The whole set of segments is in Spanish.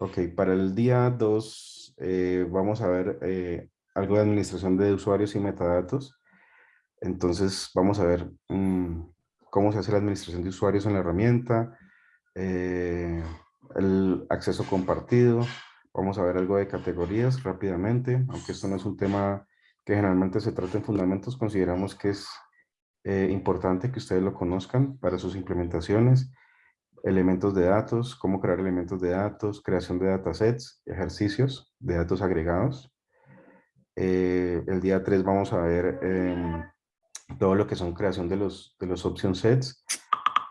Ok, para el día 2 eh, vamos a ver eh, algo de administración de usuarios y metadatos. Entonces vamos a ver mm, cómo se hace la administración de usuarios en la herramienta, eh, el acceso compartido, vamos a ver algo de categorías rápidamente, aunque esto no es un tema que generalmente se trata en fundamentos, consideramos que es importante que ustedes lo conozcan para sus implementaciones elementos de datos, cómo crear elementos de datos, creación de datasets, ejercicios de datos agregados. Eh, el día 3 vamos a ver em, todo lo que son creación de los, de los option sets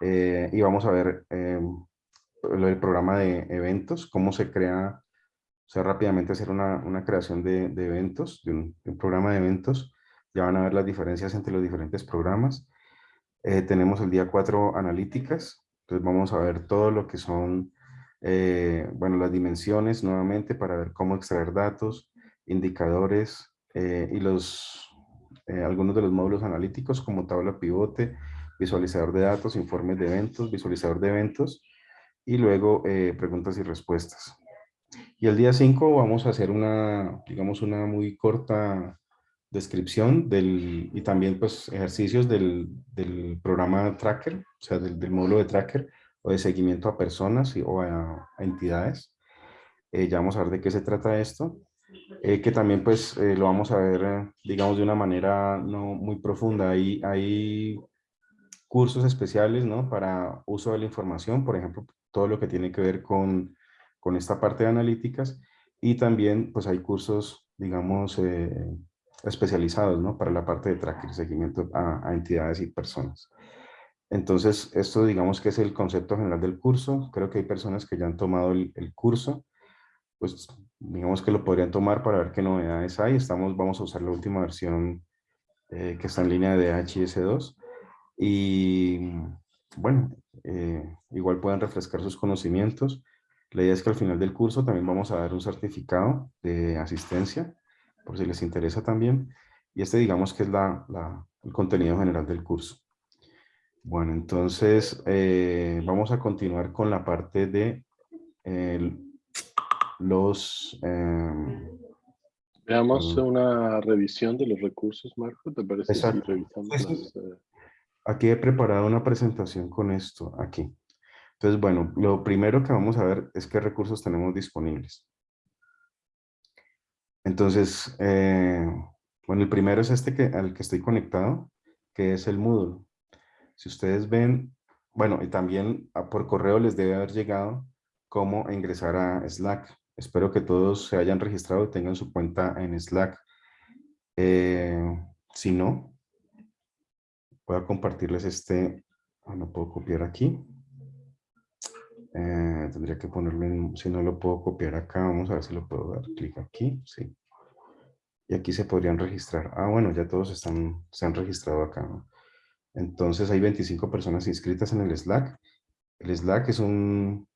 eh, y vamos a ver em, del programa de eventos, cómo se crea, o sea, rápidamente hacer una, una creación de, de eventos, de un, de un, programa de eventos. Ya van a ver las diferencias entre los diferentes programas. Eh, tenemos el día 4 analíticas, entonces vamos a ver todo lo que son, eh, bueno, las dimensiones nuevamente para ver cómo extraer datos, indicadores eh, y los, eh, algunos de los módulos analíticos como tabla pivote, visualizador de datos, informes de eventos, visualizador de eventos y luego preguntas y respuestas. Y el día 5 vamos a hacer una, digamos, una muy corta descripción del, y también pues ejercicios del, del programa Tracker, o sea, del, del, módulo de Tracker o de seguimiento a personas y, o a, a entidades. Eh, ya vamos a ver de qué se trata esto, eh, que también pues eh, lo vamos a ver, eh, digamos, de una manera no muy profunda. Hay, hay cursos especiales, ¿no? Para uso de la información, por ejemplo, todo lo que tiene que ver con, con esta parte de analíticas y también pues hay cursos, digamos, especializados ¿no? para la parte de tracker, seguimiento a, entidades y personas. Entonces, esto digamos que es el concepto general del curso. Creo que hay personas que ya han tomado el, el curso, pues digamos que lo podrían tomar para ver qué novedades hay. Estamos, vamos a usar la última versión eh, que está en línea de HIS2. Y bueno, eh, igual pueden refrescar sus conocimientos. La idea es que al final del curso también vamos a dar un certificado de asistencia por si les interesa también. Y este digamos que es la, la, el contenido general del curso. Bueno, entonces eh, vamos a continuar con la parte de eh, los... Eh, Veamos una revisión de los recursos, Marco, ¿te parece exacto. si revisamos las, eh, Aquí he preparado una presentación con esto, aquí. Entonces, bueno, lo primero que vamos a ver es qué recursos tenemos disponibles. Entonces, eh, bueno, el primero es este que, al que estoy conectado, que es el Moodle. Si ustedes ven, bueno, y también ah, por correo les debe haber llegado cómo ingresar a Slack. Espero que todos se hayan registrado y tengan su cuenta en Slack. Eh, si no, voy a compartirles este, ah, no puedo copiar aquí. Eh, tendría que ponerlo en, si no lo puedo copiar acá, vamos a ver si lo puedo dar clic aquí, sí. Y aquí se podrían registrar. Ah, bueno, ya todos están, se han registrado acá. ¿no? Entonces hay 25 personas inscritas en el Slack. El Slack es un,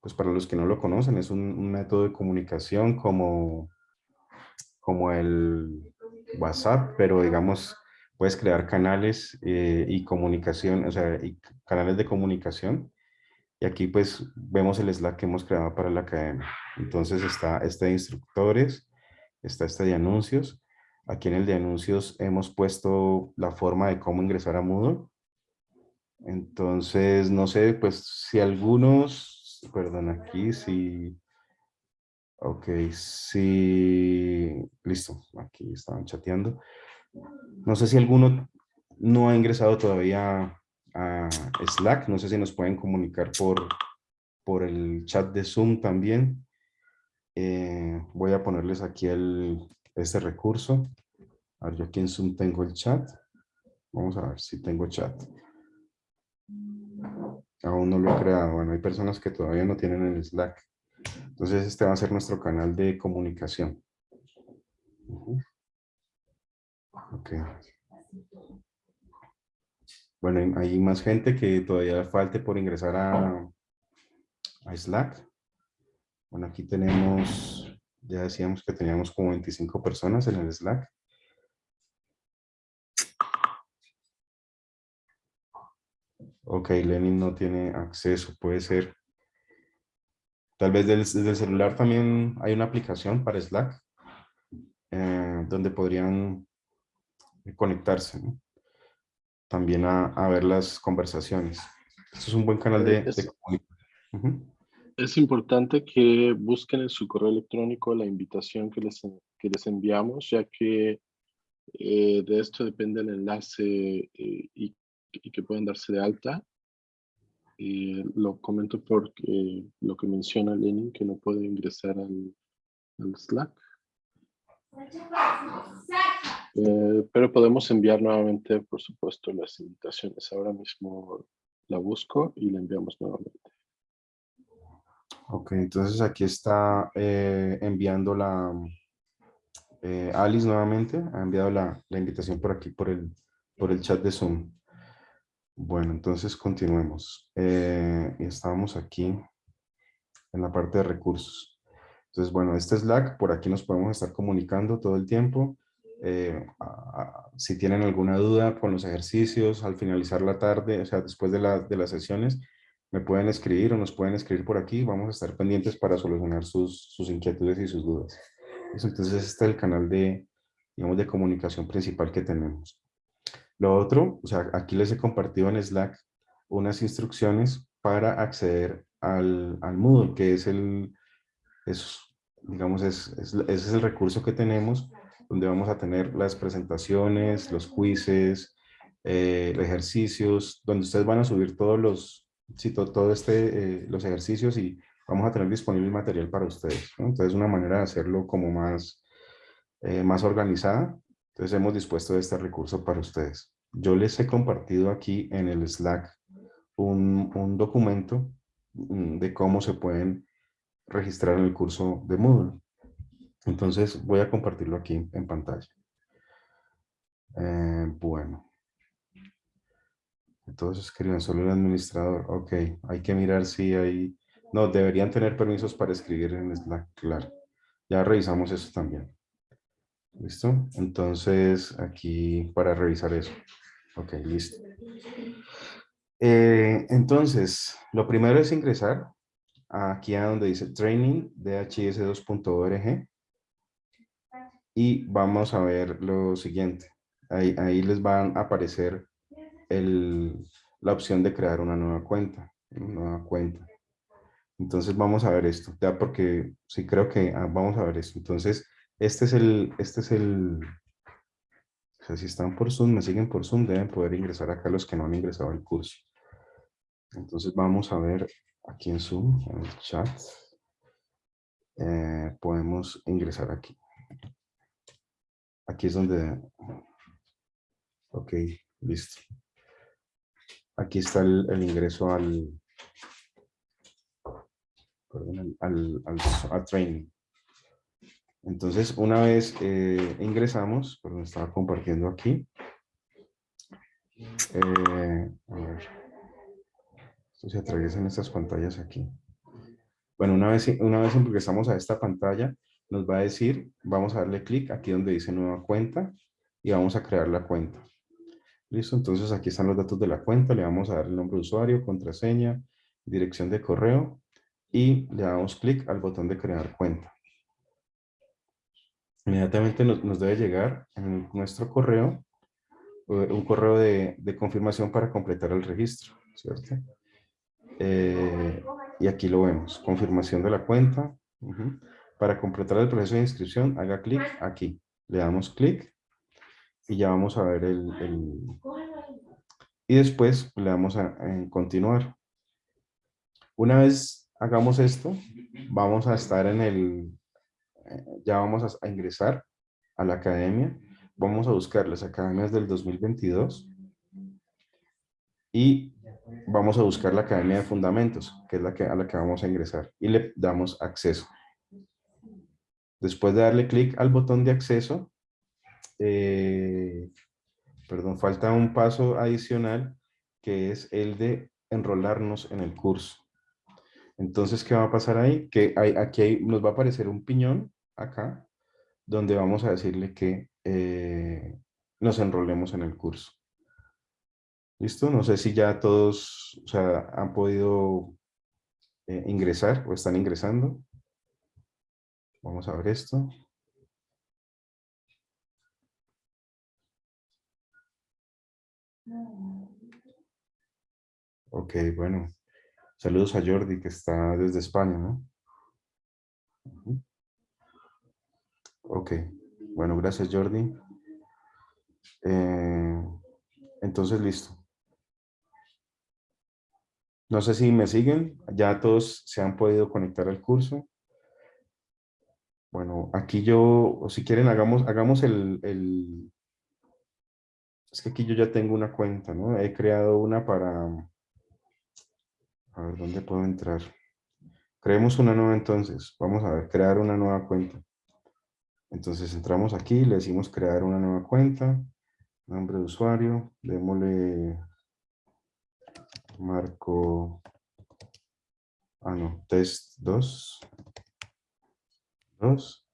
pues para los que no lo conocen, es un, método de comunicación como, como el WhatsApp, pero digamos, puedes crear canales eh, y comunicación, o sea, y canales de comunicación y aquí pues vemos el Slack que hemos creado para la academia. Entonces está este de instructores, está este de anuncios. Aquí en el de anuncios hemos puesto la forma de cómo ingresar a Moodle. Entonces, no sé, pues si algunos, perdón, aquí si, ok, si, listo, aquí estaban chateando. No sé si alguno no ha ingresado todavía a Slack. No sé si nos pueden comunicar por, por el chat de Zoom también. Eh, voy a ponerles aquí el, este recurso. A ver, yo aquí en Zoom tengo el chat. Vamos a ver si tengo chat. Aún no lo he creado. Bueno, hay personas que todavía no tienen el Slack. Entonces este va a ser nuestro canal de comunicación. Uh. Bueno, hay más gente que todavía falte por ingresar a, a Slack. Bueno, aquí tenemos, ya decíamos que teníamos como 25 personas en el Slack. Ok, Lenin no tiene acceso, puede ser. Tal vez desde el celular también hay una aplicación para Slack, eh, donde podrían conectarse también a, ver las conversaciones. Esto es un buen canal de, comunicación. Es importante que busquen en su correo electrónico la invitación que les, que les enviamos, ya que eh, de esto depende el enlace eh, y, que pueden darse de alta. lo comento porque lo que menciona Lenin, que no puede ingresar al, al Slack. Eh, pero podemos enviar nuevamente, por supuesto, las invitaciones. Ahora mismo la busco y la enviamos nuevamente. Ok, entonces aquí está eh, enviando la eh, Alice nuevamente, ha enviado la, la, invitación por aquí, por el, por el chat de Zoom. Bueno, entonces continuemos. y estábamos aquí en la parte de recursos. Entonces, bueno, este Slack, por aquí nos podemos estar comunicando todo el tiempo. Eh, si tienen alguna duda con los ejercicios al finalizar la tarde, o sea, después de, de, las sesiones, me pueden escribir o nos pueden escribir por aquí. Vamos a estar pendientes para solucionar sus, sus inquietudes y sus dudas. Entonces, este es el canal de, digamos, de comunicación principal que tenemos. Lo otro, o sea, aquí les he compartido en Slack unas instrucciones para acceder al, al Moodle, que es el, es, digamos, es, ese es el recurso que tenemos donde vamos a tener las presentaciones, los quizzes, eh, ejercicios, donde ustedes van a subir todos los, sí, todo, este, eh, los ejercicios y vamos a tener disponible material para ustedes. Entonces, una manera de hacerlo como más, eh, más organizada. Entonces, hemos dispuesto este recurso para ustedes. Yo les he compartido aquí en el Slack un, un documento mm, de cómo se pueden registrar en el curso de Moodle. Entonces voy a compartirlo aquí en pantalla. Eh, bueno. Entonces escriben solo el administrador. Ok, hay que mirar si hay... No, deberían tener permisos para escribir en Slack, claro. Ya revisamos eso también. ¿Listo? Entonces aquí para revisar eso. Ok, listo. Eh, entonces, lo primero es ingresar aquí a donde dice training dhis2.org y vamos a ver lo siguiente. Ahí, ahí les van a aparecer el, la opción de crear una nueva cuenta. Una nueva cuenta. Entonces vamos a ver esto, ya porque sí creo que ah, vamos a ver esto. Entonces, este es el, este es el, o sea, si están por Zoom, me siguen por Zoom, deben poder ingresar acá los que no han ingresado al curso. Entonces vamos a ver aquí en Zoom, en el chat, eh, podemos ingresar aquí. Aquí es donde, ok, listo. Aquí está el, ingreso al, perdón, al, al, training. Entonces, una vez eh, ingresamos, perdón, estaba compartiendo aquí. Eh, a ver. Esto se atraviesan estas pantallas aquí. Bueno, una vez, una vez ingresamos a esta pantalla, nos va a decir, vamos a darle clic aquí donde dice nueva cuenta y vamos a crear la cuenta. Listo, entonces aquí están los datos de la cuenta, le vamos a dar el nombre de usuario, contraseña, dirección de correo y le damos clic al botón de crear cuenta. Inmediatamente nos, debe llegar en nuestro correo eh, un correo de, de confirmación para completar el registro, ¿cierto? Eh, y aquí lo vemos, confirmación de la cuenta. Para completar el proceso de inscripción, haga clic aquí. Le damos clic y ya vamos a ver el, Y después le damos a, continuar. Una vez hagamos esto, vamos a estar en el... Eh, ya vamos a ingresar a la academia. Vamos a buscar las academias del 2022 y vamos a buscar la Academia de Fundamentos, que es la que, a la que vamos a ingresar, y le damos acceso. Después de darle clic al botón de acceso, eh, perdón, falta un paso adicional, que es el de enrolarnos en el curso. Entonces, ¿qué va a pasar ahí? Que hay, aquí nos va a aparecer un piñón, acá, donde vamos a decirle que eh, nos enrolemos en el curso. ¿Listo? No sé si ya todos o sea, han podido eh, ingresar o están ingresando. Vamos a ver esto. Ok, bueno. Saludos a Jordi que está desde España, ¿no? Ok, bueno, gracias Jordi. Eh, entonces, listo. No sé si me siguen, ya todos se han podido conectar al curso. Bueno, aquí yo, o si quieren, hagamos, hagamos el, el, Es que aquí yo ya tengo una cuenta, ¿no? He creado una para... A ver, ¿dónde puedo entrar? Creemos una nueva entonces. Vamos a ver, crear una nueva cuenta. Entonces entramos aquí, le decimos crear una nueva cuenta. Nombre de usuario, démosle marco, ah no, test 2, 2,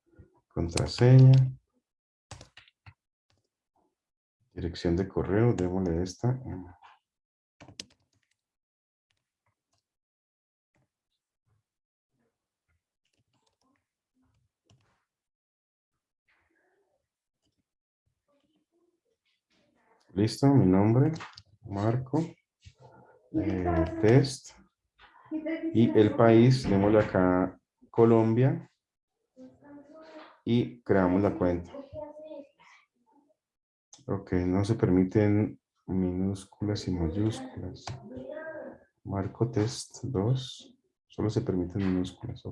contraseña, dirección de correo, démosle esta. Listo, mi nombre, Marco. Eh, test y el país, démosle acá Colombia y creamos la cuenta. Ok, no se permiten minúsculas y mayúsculas. Marco test 2, solo se permiten minúsculas.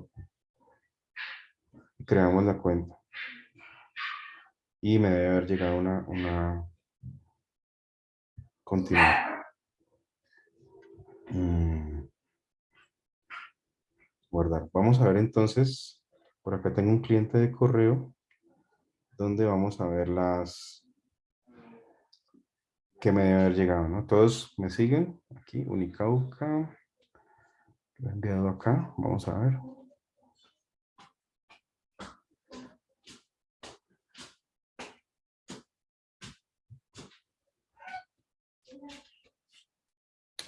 Creamos la cuenta. Y me debe haber llegado una, una continuar. Mm. Guardar. Vamos a ver entonces, por acá tengo un cliente de correo donde vamos a ver las que me debe haber llegado, ¿no? Todos me siguen. Aquí, Unicauca. Lo he enviado acá. Vamos a ver.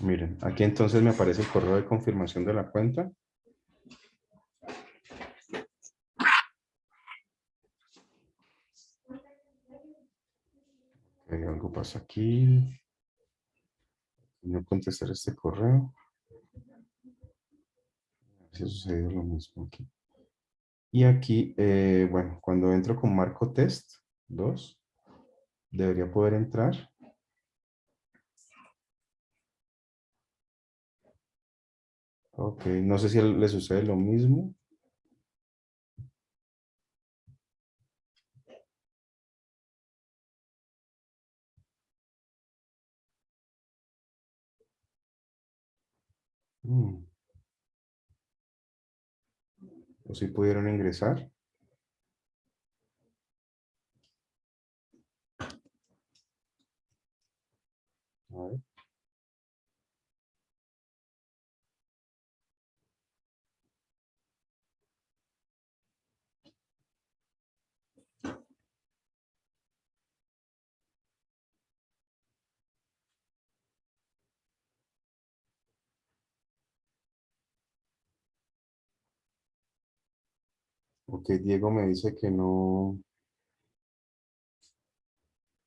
Miren, aquí entonces me aparece el correo de confirmación de la cuenta. Aquí. No contestar este correo. Si ha sucedido lo mismo aquí. Y aquí, eh, bueno, cuando entro con marco test 2, debería poder entrar Ok, no sé si le sucede lo mismo. Mm. ¿O si pudieron ingresar? Ok, Diego me dice que no,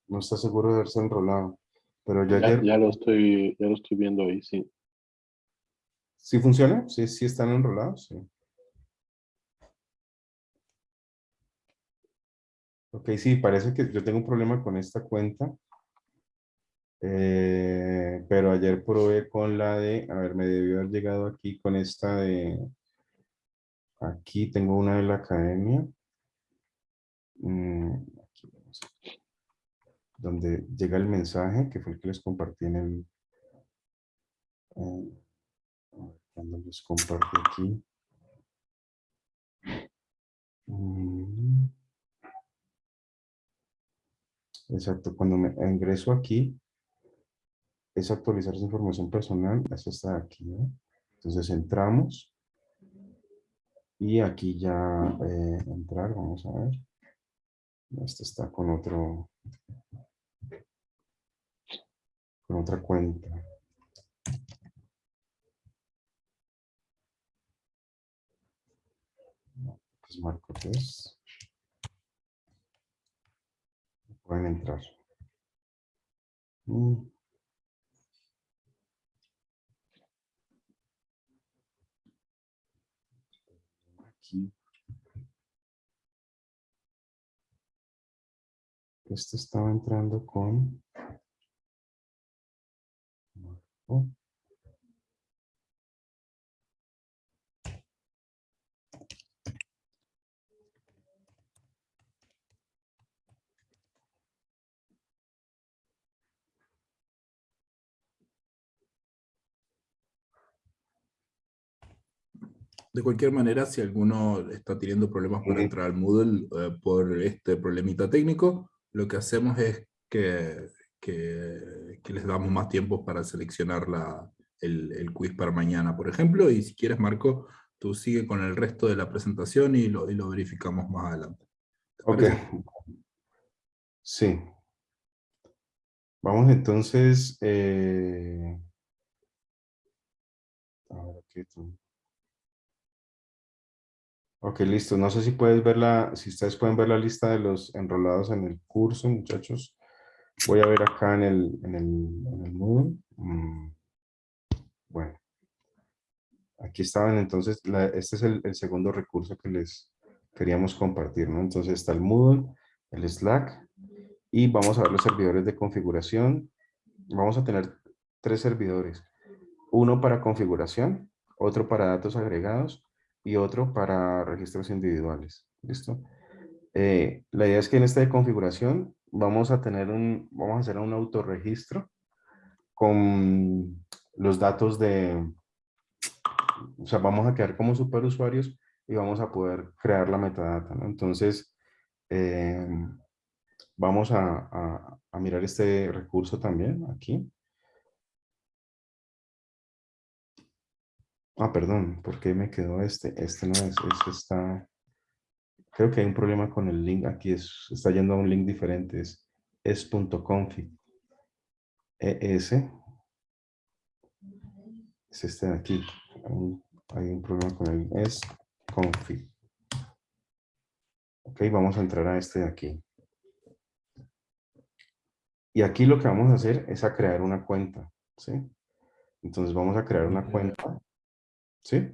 no está seguro de haberse enrolado. Pero ya, ya, ya, lo estoy, ya lo estoy viendo ahí, sí. ¿Sí funciona? ¿Sí, sí están enrolados? Sí. Ok, sí, parece que yo tengo un problema con esta cuenta. Eh, pero ayer probé con la de, a ver, me debió haber llegado aquí con esta de Aquí tengo una de la academia. Mm, donde llega el mensaje, que fue el que les compartí en el... Cuando les comparto aquí. Mm. Exacto, cuando me ingreso aquí, es actualizar su información personal, eso está aquí, Entonces entramos y aquí ya eh, entrar, vamos a ver. Este está con otro, con otra cuenta. Pues marco 3. Pueden entrar. Mm. Aquí. Este estaba entrando con... De cualquier manera, si alguno está teniendo problemas para entrar al Moodle eh, por este problemita técnico, lo que hacemos es que, que, que les damos más tiempo para seleccionar la, el, el, quiz para mañana, por ejemplo, y si quieres, Marco, tú sigue con el resto de la presentación y lo, y lo verificamos más adelante. Ok. Sí. Vamos entonces... Eh... A ver, aquí tú. Ok, listo. No sé si puedes ver la, si ustedes pueden ver la lista de los enrolados en el curso, muchachos. Voy a ver acá en el, en el, en Moodle. Mm. Bueno. Aquí estaban entonces, este es el, el, segundo recurso que les queríamos compartir, ¿no? Entonces está el Moodle, el Slack, y vamos a ver los servidores de configuración. Vamos a tener tres servidores. Uno para configuración, otro para datos agregados y otro para registros individuales. ¿Listo? Eh, la idea es que en esta configuración vamos a tener un, vamos a hacer un autorregistro con los datos de, o sea, vamos a quedar como superusuarios y vamos a poder crear la metadata. Entonces, eh, vamos a, a mirar este recurso también aquí. Ah, perdón, ¿por qué me quedó este? Este no es, este está... Creo que hay un problema con el link, aquí es, está yendo a un link diferente, es es.config. ES. Es este de aquí. Hay un problema con el es.config. Ok, vamos a entrar a este de aquí. Y aquí lo que vamos a hacer es a crear una cuenta, ¿sí? Entonces vamos a crear una cuenta ¿Sí?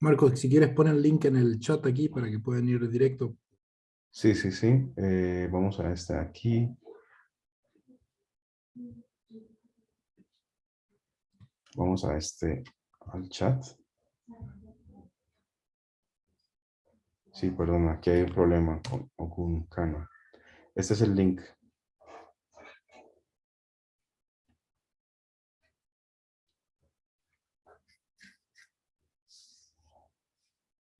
Marco, si quieres pon el link en el chat aquí para que puedan ir directo. Sí, sí, sí. Eh, vamos a este aquí. Vamos a este, al chat. Sí, perdón, aquí hay un problema con, Cano. Este es el link.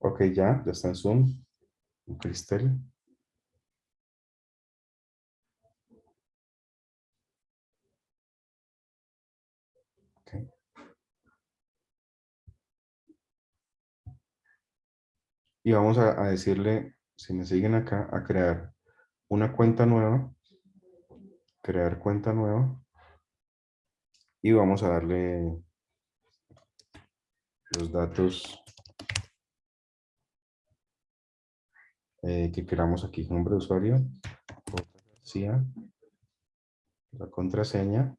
Ok, ya, ya está en Zoom. Cristel. Okay. Y vamos a, a decirle, si me siguen acá, a crear una cuenta nueva. Crear cuenta nueva. Y vamos a darle los datos eh, que queramos aquí, nombre de usuario, la contraseña.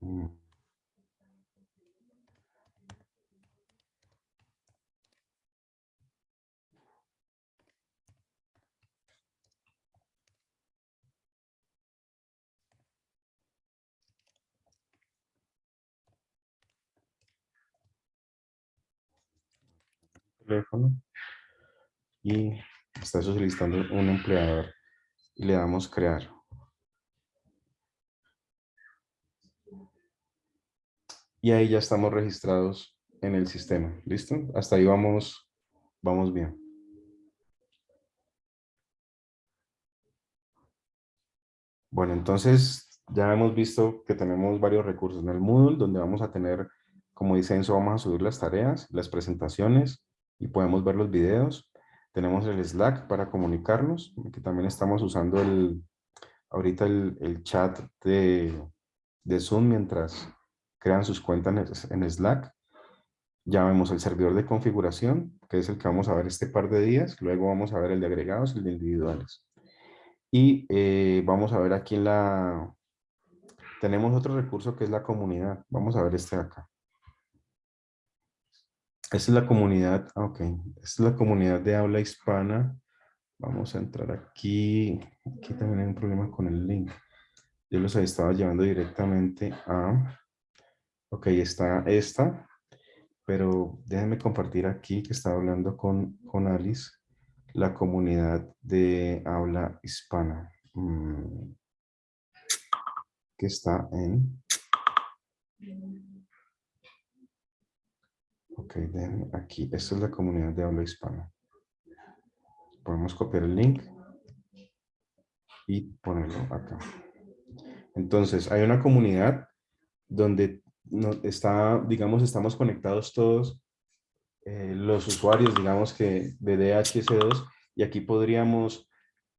Mm. Teléfono y está solicitando un empleador y le damos crear. Y ahí ya estamos registrados en el sistema. ¿Listo? Hasta ahí vamos, vamos bien. Bueno, entonces ya hemos visto que tenemos varios recursos en el Moodle, donde vamos a tener, como dice Enzo, vamos a subir las tareas, las presentaciones, y podemos ver los videos. Tenemos el Slack para comunicarnos, que también estamos usando el, ahorita el, el chat de, de Zoom mientras crean sus cuentas en Slack. Ya vemos el servidor de configuración, que es el que vamos a ver este par de días. Luego vamos a ver el de agregados y el de individuales. Y eh, vamos a ver aquí en la... Tenemos otro recurso que es la comunidad. Vamos a ver este de acá. Es la comunidad, ah, ok, es la comunidad de habla hispana. Vamos a entrar aquí. Aquí también hay un problema con el link. Yo los estaba llevando directamente a... Ok, está esta. Pero déjenme compartir aquí que estaba hablando con, con Alice. La comunidad de habla hispana. Mm, que está en... Ok, déjenme aquí. Esta es la comunidad de habla hispana. Podemos copiar el link y ponerlo acá. Entonces, hay una comunidad donde está, digamos, estamos conectados todos eh, los usuarios, digamos que de DHS2 y aquí podríamos,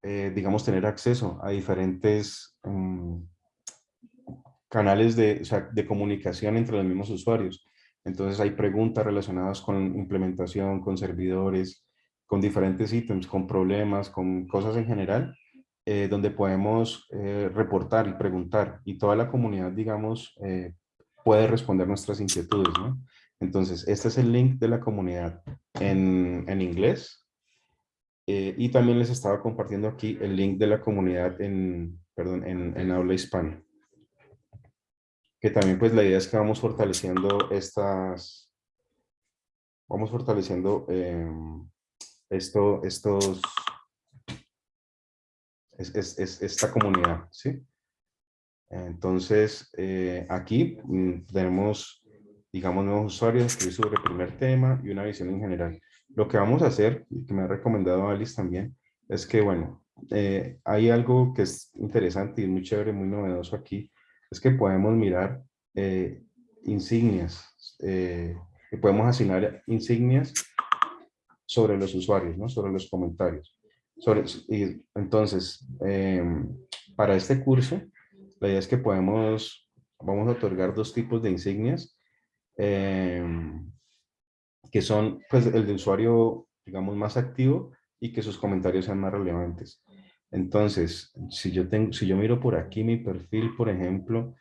eh, digamos, tener acceso a diferentes mm, canales de, de comunicación entre los mismos usuarios. Entonces hay preguntas relacionadas con implementación, con servidores, con diferentes ítems, con problemas, con cosas en general eh, donde podemos eh, reportar y preguntar y toda la comunidad, digamos, eh, puede responder nuestras inquietudes, ¿no? Entonces, este es el link de la comunidad en, en inglés y también les estaba compartiendo aquí el link de la comunidad en, perdón, en, en habla hispana. Que también pues la idea es que vamos fortaleciendo estas, vamos fortaleciendo esto, estos es, es, esta comunidad, ¿sí? Entonces, eh, aquí mm, tenemos, digamos, nuevos usuarios, escribir sobre el primer tema y una visión en general. Lo que vamos a hacer, y que me ha recomendado Alice también, es que, bueno, eh, hay algo que es interesante y muy chévere, muy novedoso aquí, es que podemos mirar eh, insignias, y podemos asignar insignias sobre los usuarios, sobre los comentarios entonces, em, para este curso, la idea es que podemos, vamos a otorgar dos tipos de insignias, em, que son pues, el de usuario, digamos, más activo y que sus comentarios sean más relevantes. Entonces, si yo, tengo, si yo miro por aquí mi perfil, por ejemplo,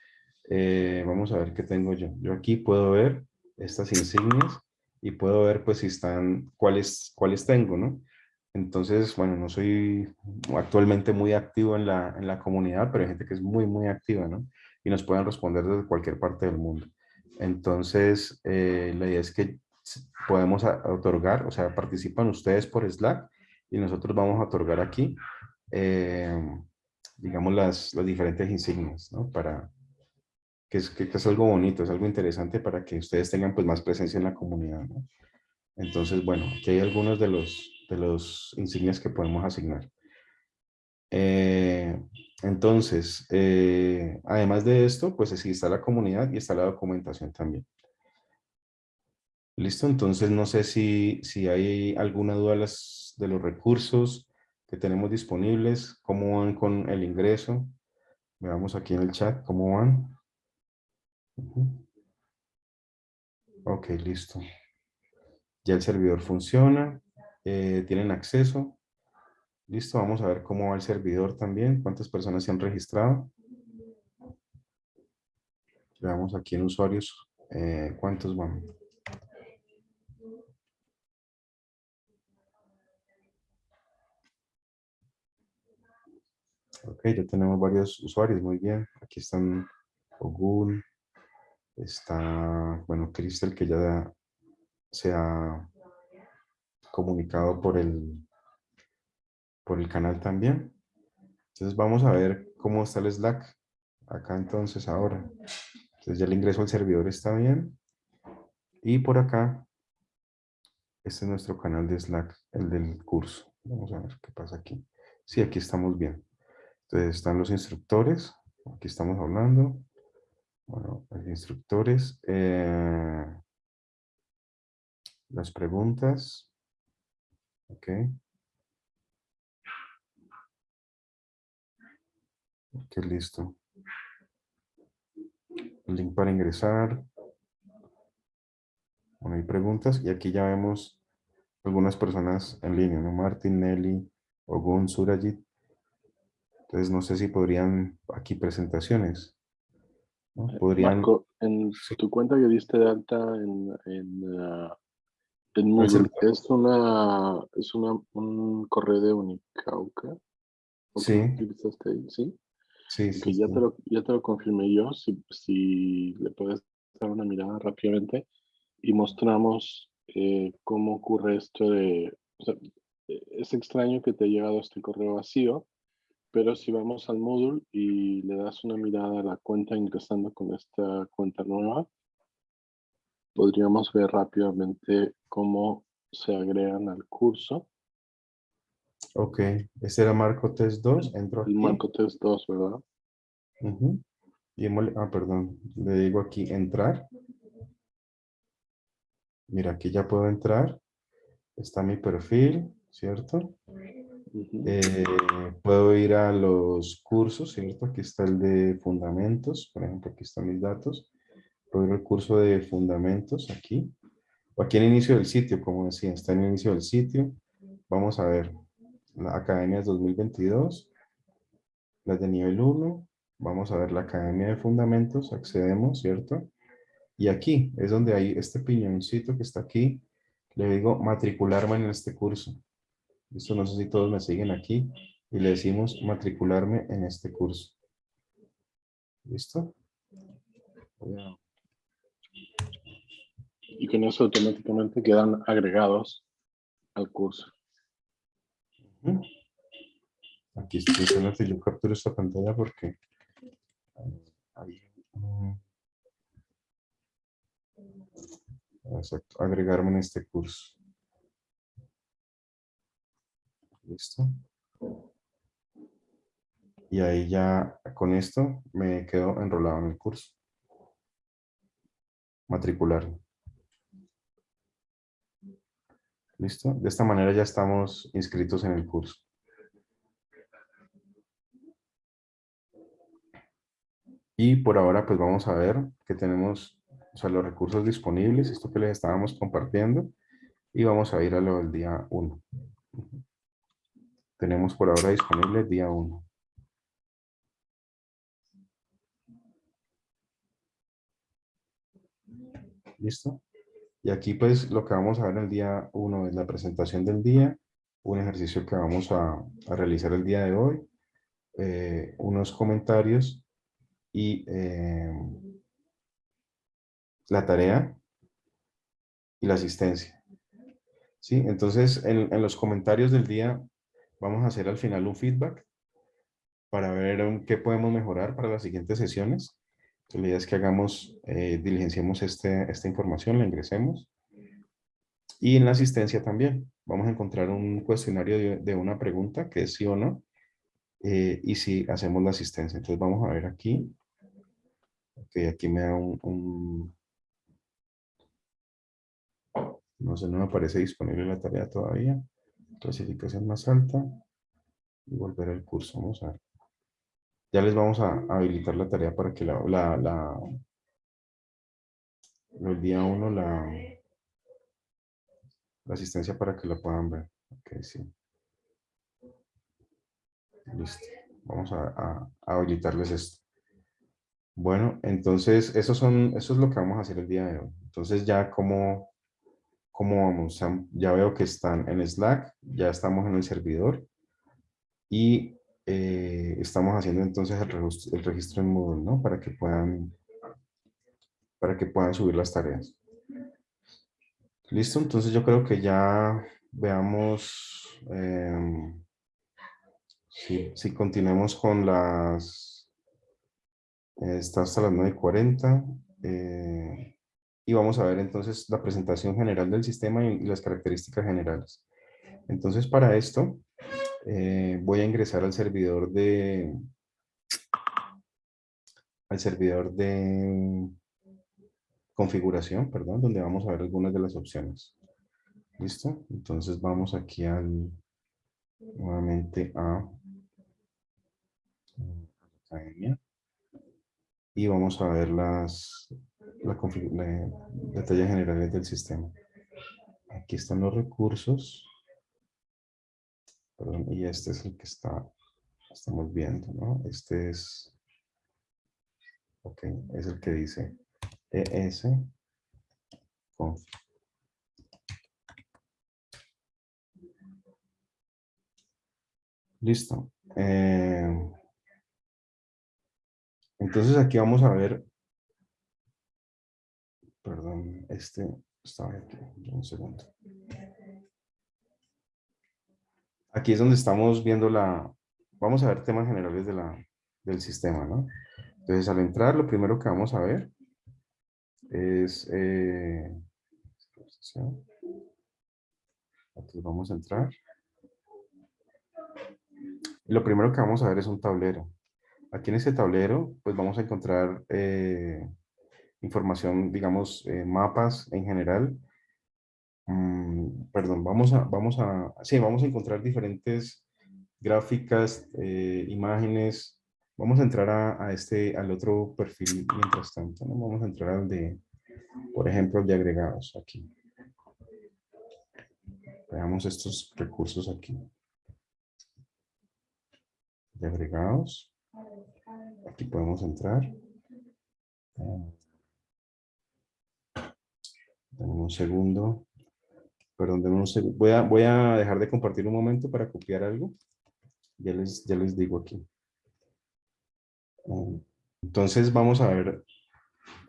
eh, vamos a ver qué tengo yo. Yo aquí puedo ver estas insignias y puedo ver pues si están, cuáles, cuáles tengo, ¿no? Entonces, bueno, no soy actualmente muy activo en la, en la comunidad, pero hay gente que es muy, muy activa, ¿no? Y nos pueden responder desde cualquier parte del mundo. Entonces, eh, la idea es que podemos otorgar, o sea, participan ustedes por Slack y nosotros vamos a otorgar aquí, eh, digamos, las, las, diferentes insignias, ¿no? Para, que es, que, es algo bonito, es algo interesante para que ustedes tengan pues más presencia en la comunidad, ¿no? Entonces, bueno, aquí hay algunos de los, de los insignias que podemos asignar. Eh, entonces, eh, además de esto, pues sí está la comunidad y está la documentación también. ¿Listo? Entonces, no sé si, si hay alguna duda de los recursos que tenemos disponibles, cómo van con el ingreso. Veamos aquí en el chat cómo van. Ok, listo. Ya el servidor funciona. Eh, tienen acceso. Listo, vamos a ver cómo va el servidor también, cuántas personas se han registrado. Veamos aquí en usuarios eh, cuántos van. Ok, ya tenemos varios usuarios, muy bien. Aquí están Ogun, está, bueno, Cristel que ya se ha comunicado por el, por el canal también. Entonces vamos a ver cómo está el Slack acá entonces ahora. Entonces ya el ingreso al servidor está bien. Y por acá, este es nuestro canal de Slack, el del curso. Vamos a ver qué pasa aquí. Sí, aquí estamos bien. Entonces están los instructores. Aquí estamos hablando. Bueno, los instructores. Eh, las preguntas. Ok. Ok, listo. link para ingresar. Bueno, hay preguntas y aquí ya vemos algunas personas en línea, ¿no? Martin, Nelly, Ogun, Surajit. Entonces no sé si podrían aquí presentaciones. ¿no? Eh, Podrían... Marco, en tu cuenta que diste de alta en, en, ah, en ¿es, una, ¿es una, un correo de Unicauca? ¿O Sí. utilizaste ahí? ¿Sí? Sí, sí, ya, sí. Te lo, ya te lo confirmé yo, si, si le puedes dar una mirada rápidamente y mostramos eh, cómo ocurre esto de... o sea, eh, es extraño que te haya llegado este correo vacío, pero si vamos al Moodle y le das una mirada a la cuenta ingresando con esta cuenta nueva, podríamos ver rápidamente cómo se agregan al curso. Ok, este era Marco Test 2, entro aquí. El Marco Test 2, ¿verdad? Ujú. Y hemos- ah, perdón, le digo aquí entrar. Mira, aquí ya puedo entrar. Está mi perfil, ¿cierto? Ujú. Eh, puedo ir a los cursos, ¿cierto? Aquí está el de fundamentos, por ejemplo, aquí están mis datos. Puedo ir al curso de fundamentos aquí. O aquí en el inicio del sitio, como decía, está en el inicio del sitio. Vamos a ver, la Academias 2022, las de nivel 1. Vamos a ver la Academia de Fundamentos, accedemos, ¿cierto? Y aquí es donde hay este piñoncito que está aquí. Le digo matricularme en este curso. Esto no sé si todos me siguen aquí. Y le decimos matricularme en este curso. ¿Listo? Y con eso automáticamente quedan agregados al curso. Aquí estoy que yo capturo esta pantalla porque hay un- Exacto, agregarme en este curso. Listo. Y ahí ya con esto me quedo enrolado en el curso. Matricularme. Listo. De esta manera ya estamos inscritos en el curso. Y por ahora pues vamos a ver que tenemos o sea, los recursos disponibles, esto que les estábamos compartiendo. Y vamos a ir a lo del día 1. Tenemos por ahora disponible día 1. ¿Listo? Y aquí pues lo que vamos a ver el día 1 es la presentación del día, un ejercicio que vamos a, a realizar el día de hoy, eh, unos comentarios y eh, la tarea y la asistencia. ¿Sí? Entonces, en, en, los comentarios del día vamos a hacer al final un feedback para ver qué podemos mejorar para las siguientes sesiones. La idea es que hagamos, eh, diligenciemos este, esta información, la ingresemos. Y en la asistencia también. Vamos a encontrar un cuestionario de, de una pregunta que es sí o no. Eh, y si hacemos la asistencia. Entonces vamos a ver aquí. Ok, aquí me da un, un no sé, no me aparece disponible la tarea todavía. Clasificación más alta. Y volver al curso. Vamos a ver. Ya les vamos a, habilitar la tarea para que la, la, la el día uno la, la asistencia para que la puedan ver. Ok, sí. Listo. Vamos a, a, a habilitarles esto. Bueno, entonces eso, son, eso es lo que vamos a hacer el día de hoy. Entonces ya como, como vamos, ya veo que están en Slack, ya estamos en el servidor y eh, estamos haciendo entonces el registro, el registro en Moodle, ¿no? Para que puedan, para que puedan subir las tareas. Listo, entonces yo creo que ya veamos eh, si, si con las Está hasta las 9.40. Y vamos a ver entonces la presentación general del sistema y, y las características generales. Entonces para esto eh, voy a ingresar al servidor de al servidor de configuración, perdón, donde vamos a ver algunas de las opciones. ¿Listo? Entonces vamos aquí al nuevamente a academia. y vamos a ver las la, la- detalles generales del sistema. Aquí están los recursos. Perdón, y este es el que está, estamos viendo, ¿no? Este es, ok, es el que dice ES. Listo. Eh, entonces aquí vamos a ver, perdón, este estaba aquí, un segundo. Aquí es donde estamos viendo la, vamos a ver temas generales de la, del sistema, ¿no? Entonces al entrar, lo primero que vamos a ver es, eh, vamos a entrar. Lo primero que vamos a ver es un tablero. Aquí en este tablero, pues vamos a encontrar eh, información, digamos, eh, mapas en general. Mm, perdón, vamos a, vamos a, sí, vamos a encontrar diferentes gráficas, eh, imágenes. Vamos a entrar a, a este, al otro perfil mientras tanto, ¿no? Vamos a entrar al de, por ejemplo, de agregados aquí. Veamos estos recursos aquí. De agregados. Aquí podemos entrar. Dame un segundo. Perdón, dame un segundo. Voy a, voy a dejar de compartir un momento para copiar algo. Ya les, ya les digo aquí. Um, Entonces vamos a ver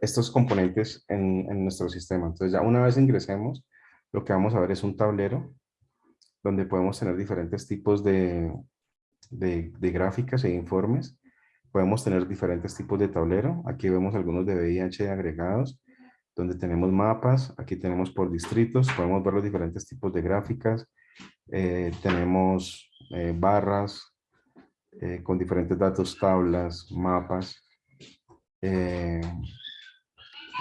estos componentes en, en nuestro sistema. Entonces ya una vez ingresemos, lo que vamos a ver es un tablero donde podemos tener diferentes tipos de, de, de gráficas e informes. Podemos tener diferentes tipos de tablero. Aquí vemos algunos de VIH agregados, donde tenemos mapas. Aquí tenemos por distritos. Podemos ver los diferentes tipos de gráficas. Eh, tenemos eh, barras eh, con diferentes datos, tablas, mapas.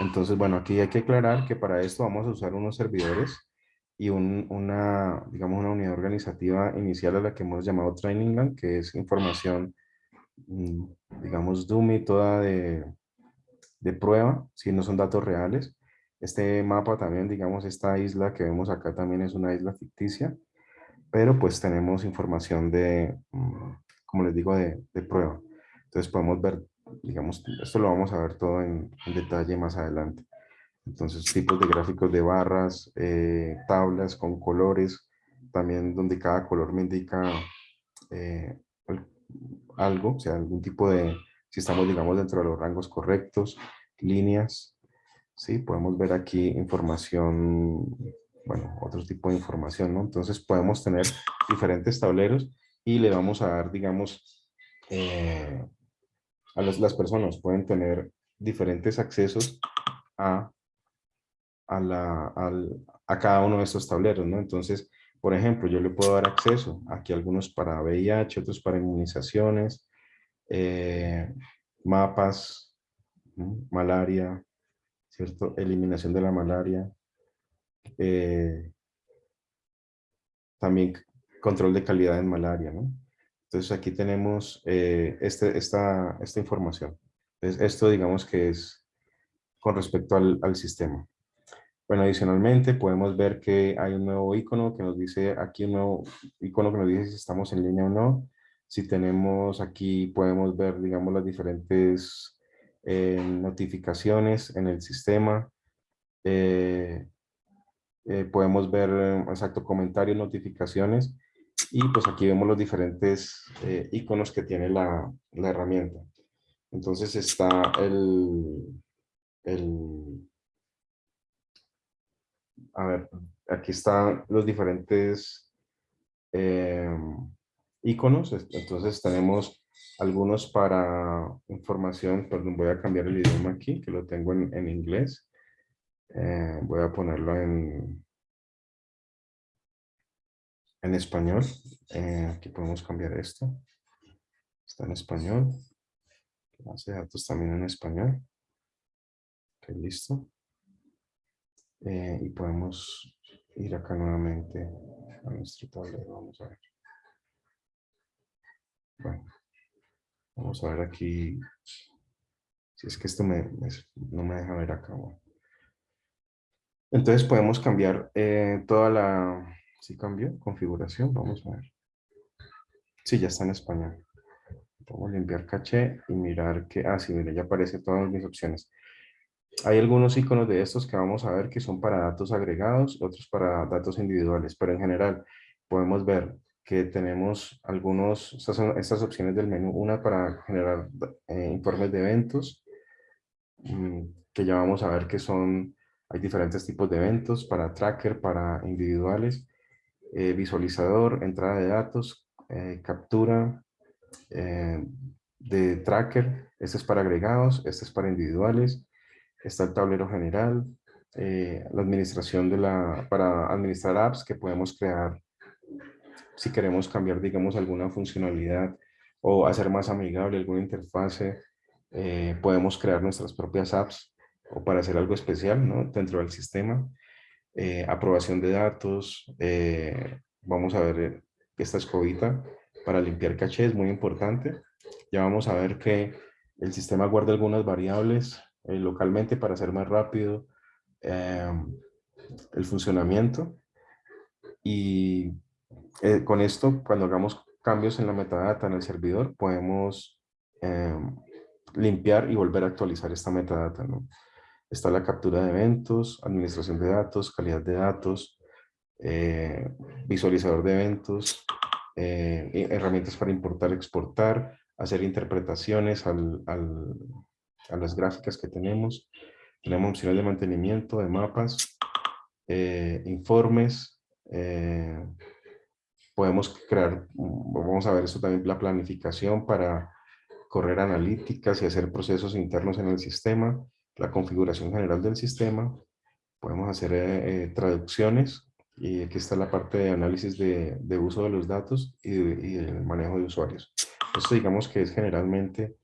Entonces, bueno, aquí hay que aclarar que para esto vamos a usar unos servidores y un- una, digamos, una unidad organizativa inicial a la que hemos llamado Training Land, que es información, mm, digamos, dummy, toda de, de prueba, si no son datos reales. Este mapa también, digamos, esta isla que vemos acá también es una isla ficticia, pero pues tenemos información de, mm, como les digo, de, de prueba. Entonces podemos ver, digamos, esto lo vamos a ver todo en, detalle más adelante. Entonces, tipos de gráficos de barras, eh, tablas con colores, también donde cada color me indica eh, al- algo, o sea, algún tipo de, si estamos, digamos, dentro de los rangos correctos, líneas, ¿sí? Podemos ver aquí información, bueno, otro tipo de información, ¿no? Entonces, podemos tener diferentes tableros y le vamos a dar, digamos, eh, a los- las personas pueden tener diferentes accesos a a, al- a cada uno de estos tableros, ¿no? Entonces, por ejemplo, yo le puedo dar acceso, aquí algunos para VIH, otros para inmunizaciones, eh, mapas, malaria, ¿cierto? Eliminación de la malaria, eh, también control de calidad en malaria. Entonces aquí tenemos eh, este, esta, esta información. Entonces, esto digamos que es con respecto al, al sistema. Bueno, adicionalmente podemos ver que hay un nuevo icono que nos dice, aquí un nuevo icono que nos dice si estamos en línea o no. Si tenemos aquí, podemos ver, digamos, las diferentes eh, notificaciones en el sistema. Eh, eh, podemos ver, eh, exacto, comentarios, notificaciones. Y pues aquí vemos los diferentes iconos que tiene la, la herramienta. Entonces está el, el, a ver, aquí están los diferentes eh, iconos. Entonces tenemos algunos para información, perdón, voy a cambiar el idioma aquí, que lo tengo en, en inglés. Eh, voy a ponerlo en, en español. Eh, aquí podemos cambiar esto. Está en español. Base de datos también en español. Ok, listo. Eh, y podemos ir acá nuevamente a nuestro tablero. Vamos a ver. Bueno, vamos a ver aquí Si es que esto me, no me deja ver acá. Entonces podemos cambiar eh, toda la... ¿Sí cambió? Configuración, vamos a ver. Sí, ya está en español. Vamos a limpiar caché y mirar que... Ah, sí, mire, ya aparece todas mis opciones. Hay algunos iconos de estos que vamos a ver que son para datos agregados, otros para datos individuales, pero en general podemos ver que tenemos algunos, estas opciones del menú, una para generar eh, informes de eventos, mm, que ya vamos a ver que son, hay diferentes tipos de eventos para tracker, para individuales, eh, visualizador, entrada de datos, eh, captura de tracker, este es para agregados, este es para individuales, está el tablero general, la administración de la, para administrar apps que podemos crear si queremos cambiar, digamos, alguna funcionalidad o hacer más amigable alguna interfase, eh, podemos crear nuestras propias apps o para hacer algo especial ¿no? dentro del sistema. Eh, aprobación de datos, eh, vamos a ver esta escobita para limpiar caché, es muy importante. Ya vamos a ver que el sistema guarda algunas variables localmente para hacer más rápido el funcionamiento. Y eh, con esto, cuando hagamos cambios en la metadata en el servidor, podemos em, limpiar y volver a actualizar esta metadata. Está la captura de eventos, administración de datos, calidad de datos, eh, visualizador de eventos, eh, herramientas para importar, exportar, hacer interpretaciones al, al, a las gráficas que tenemos. Tenemos opciones de mantenimiento, de mapas, informes, podemos crear, vamos a ver esto también, la planificación para correr analíticas y hacer procesos internos en el sistema, la configuración general del sistema, podemos hacer eh, eh, traducciones y aquí está la parte de análisis de, de uso de los datos y, y, el manejo de usuarios. Esto digamos que es generalmente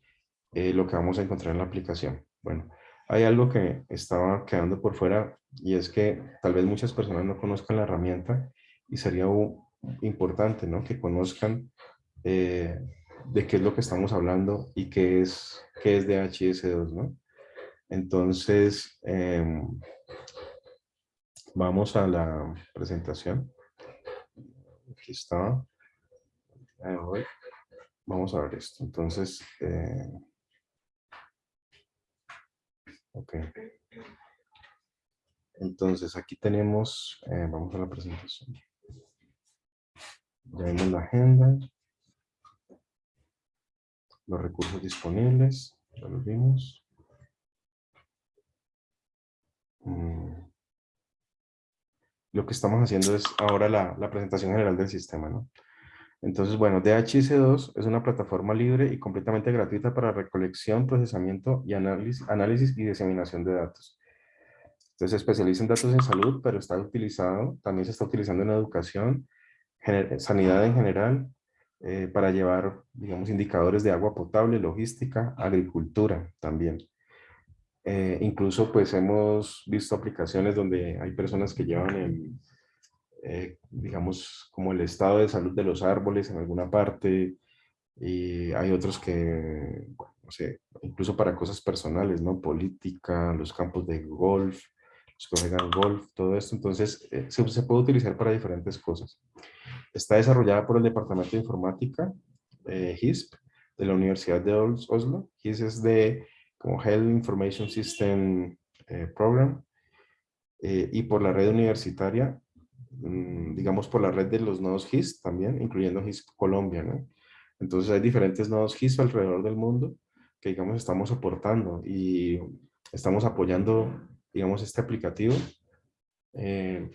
eh, lo que vamos a encontrar en la aplicación. Bueno, hay algo que estaba quedando por fuera y es que tal vez muchas personas no conozcan la herramienta y sería un, importante, ¿no? Que conozcan eh, de qué es lo que estamos hablando y qué es, qué es DHIS2, ¿no? Entonces, em, vamos a la presentación. Aquí está. Vamos a ver esto. Entonces, eh, ok. Entonces, aquí tenemos, eh, vamos a la presentación. Ya vemos la agenda. Los recursos disponibles. Ya los vimos. Mm. Lo que estamos haciendo es ahora la, la presentación general del sistema, ¿no? Entonces, bueno, DHIS2 es una plataforma libre y completamente gratuita para recolección, procesamiento y análisis, análisis y diseminación de datos. Entonces, se especializa en datos en salud, pero está utilizado, también se está utilizando en educación, sanidad en general, eh, para llevar, digamos, indicadores de agua potable, logística, agricultura también. Eh, incluso, pues, hemos visto aplicaciones donde hay personas que llevan, el, eh, digamos, como el estado de salud de los árboles en alguna parte, y hay otros que, bueno, no sé, incluso para cosas personales, ¿no? Política, los campos de golf, los que juegan golf, todo esto. Entonces, se, se, puede utilizar para diferentes cosas. Está desarrollada por el Departamento de Informática, eh, HISP, de la Universidad de Oslo. HISP es de como Health Information System eh, Program. Eh, y por la red universitaria, mm, digamos por la red de los nodos HISP también, incluyendo HISP Colombia. ¿no? Entonces hay diferentes nodos HISP alrededor del mundo que digamos estamos soportando y estamos apoyando digamos este aplicativo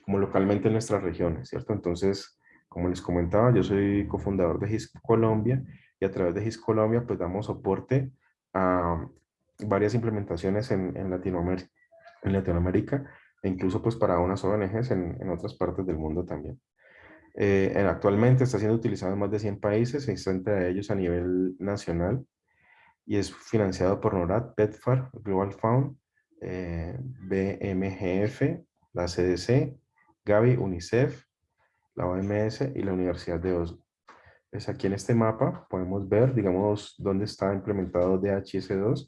como localmente en nuestras regiones, ¿cierto? Entonces, como les comentaba, yo soy cofundador de GIS Colombia y a través de GIS Colombia pues damos soporte a varias implementaciones en, Latinoamérica, en Latinoamérica e incluso pues para unas ONGs en, en otras partes del mundo también. Eh, actualmente está siendo utilizado en más de 100 países, 60 de ellos a nivel nacional y es financiado por NORAD, PETFAR, Global Fund, eh, BMGF, la CDC, Gavi, UNICEF, la OMS y la Universidad de Oslo. Es aquí en este mapa podemos ver, digamos, dónde está implementado DHIS2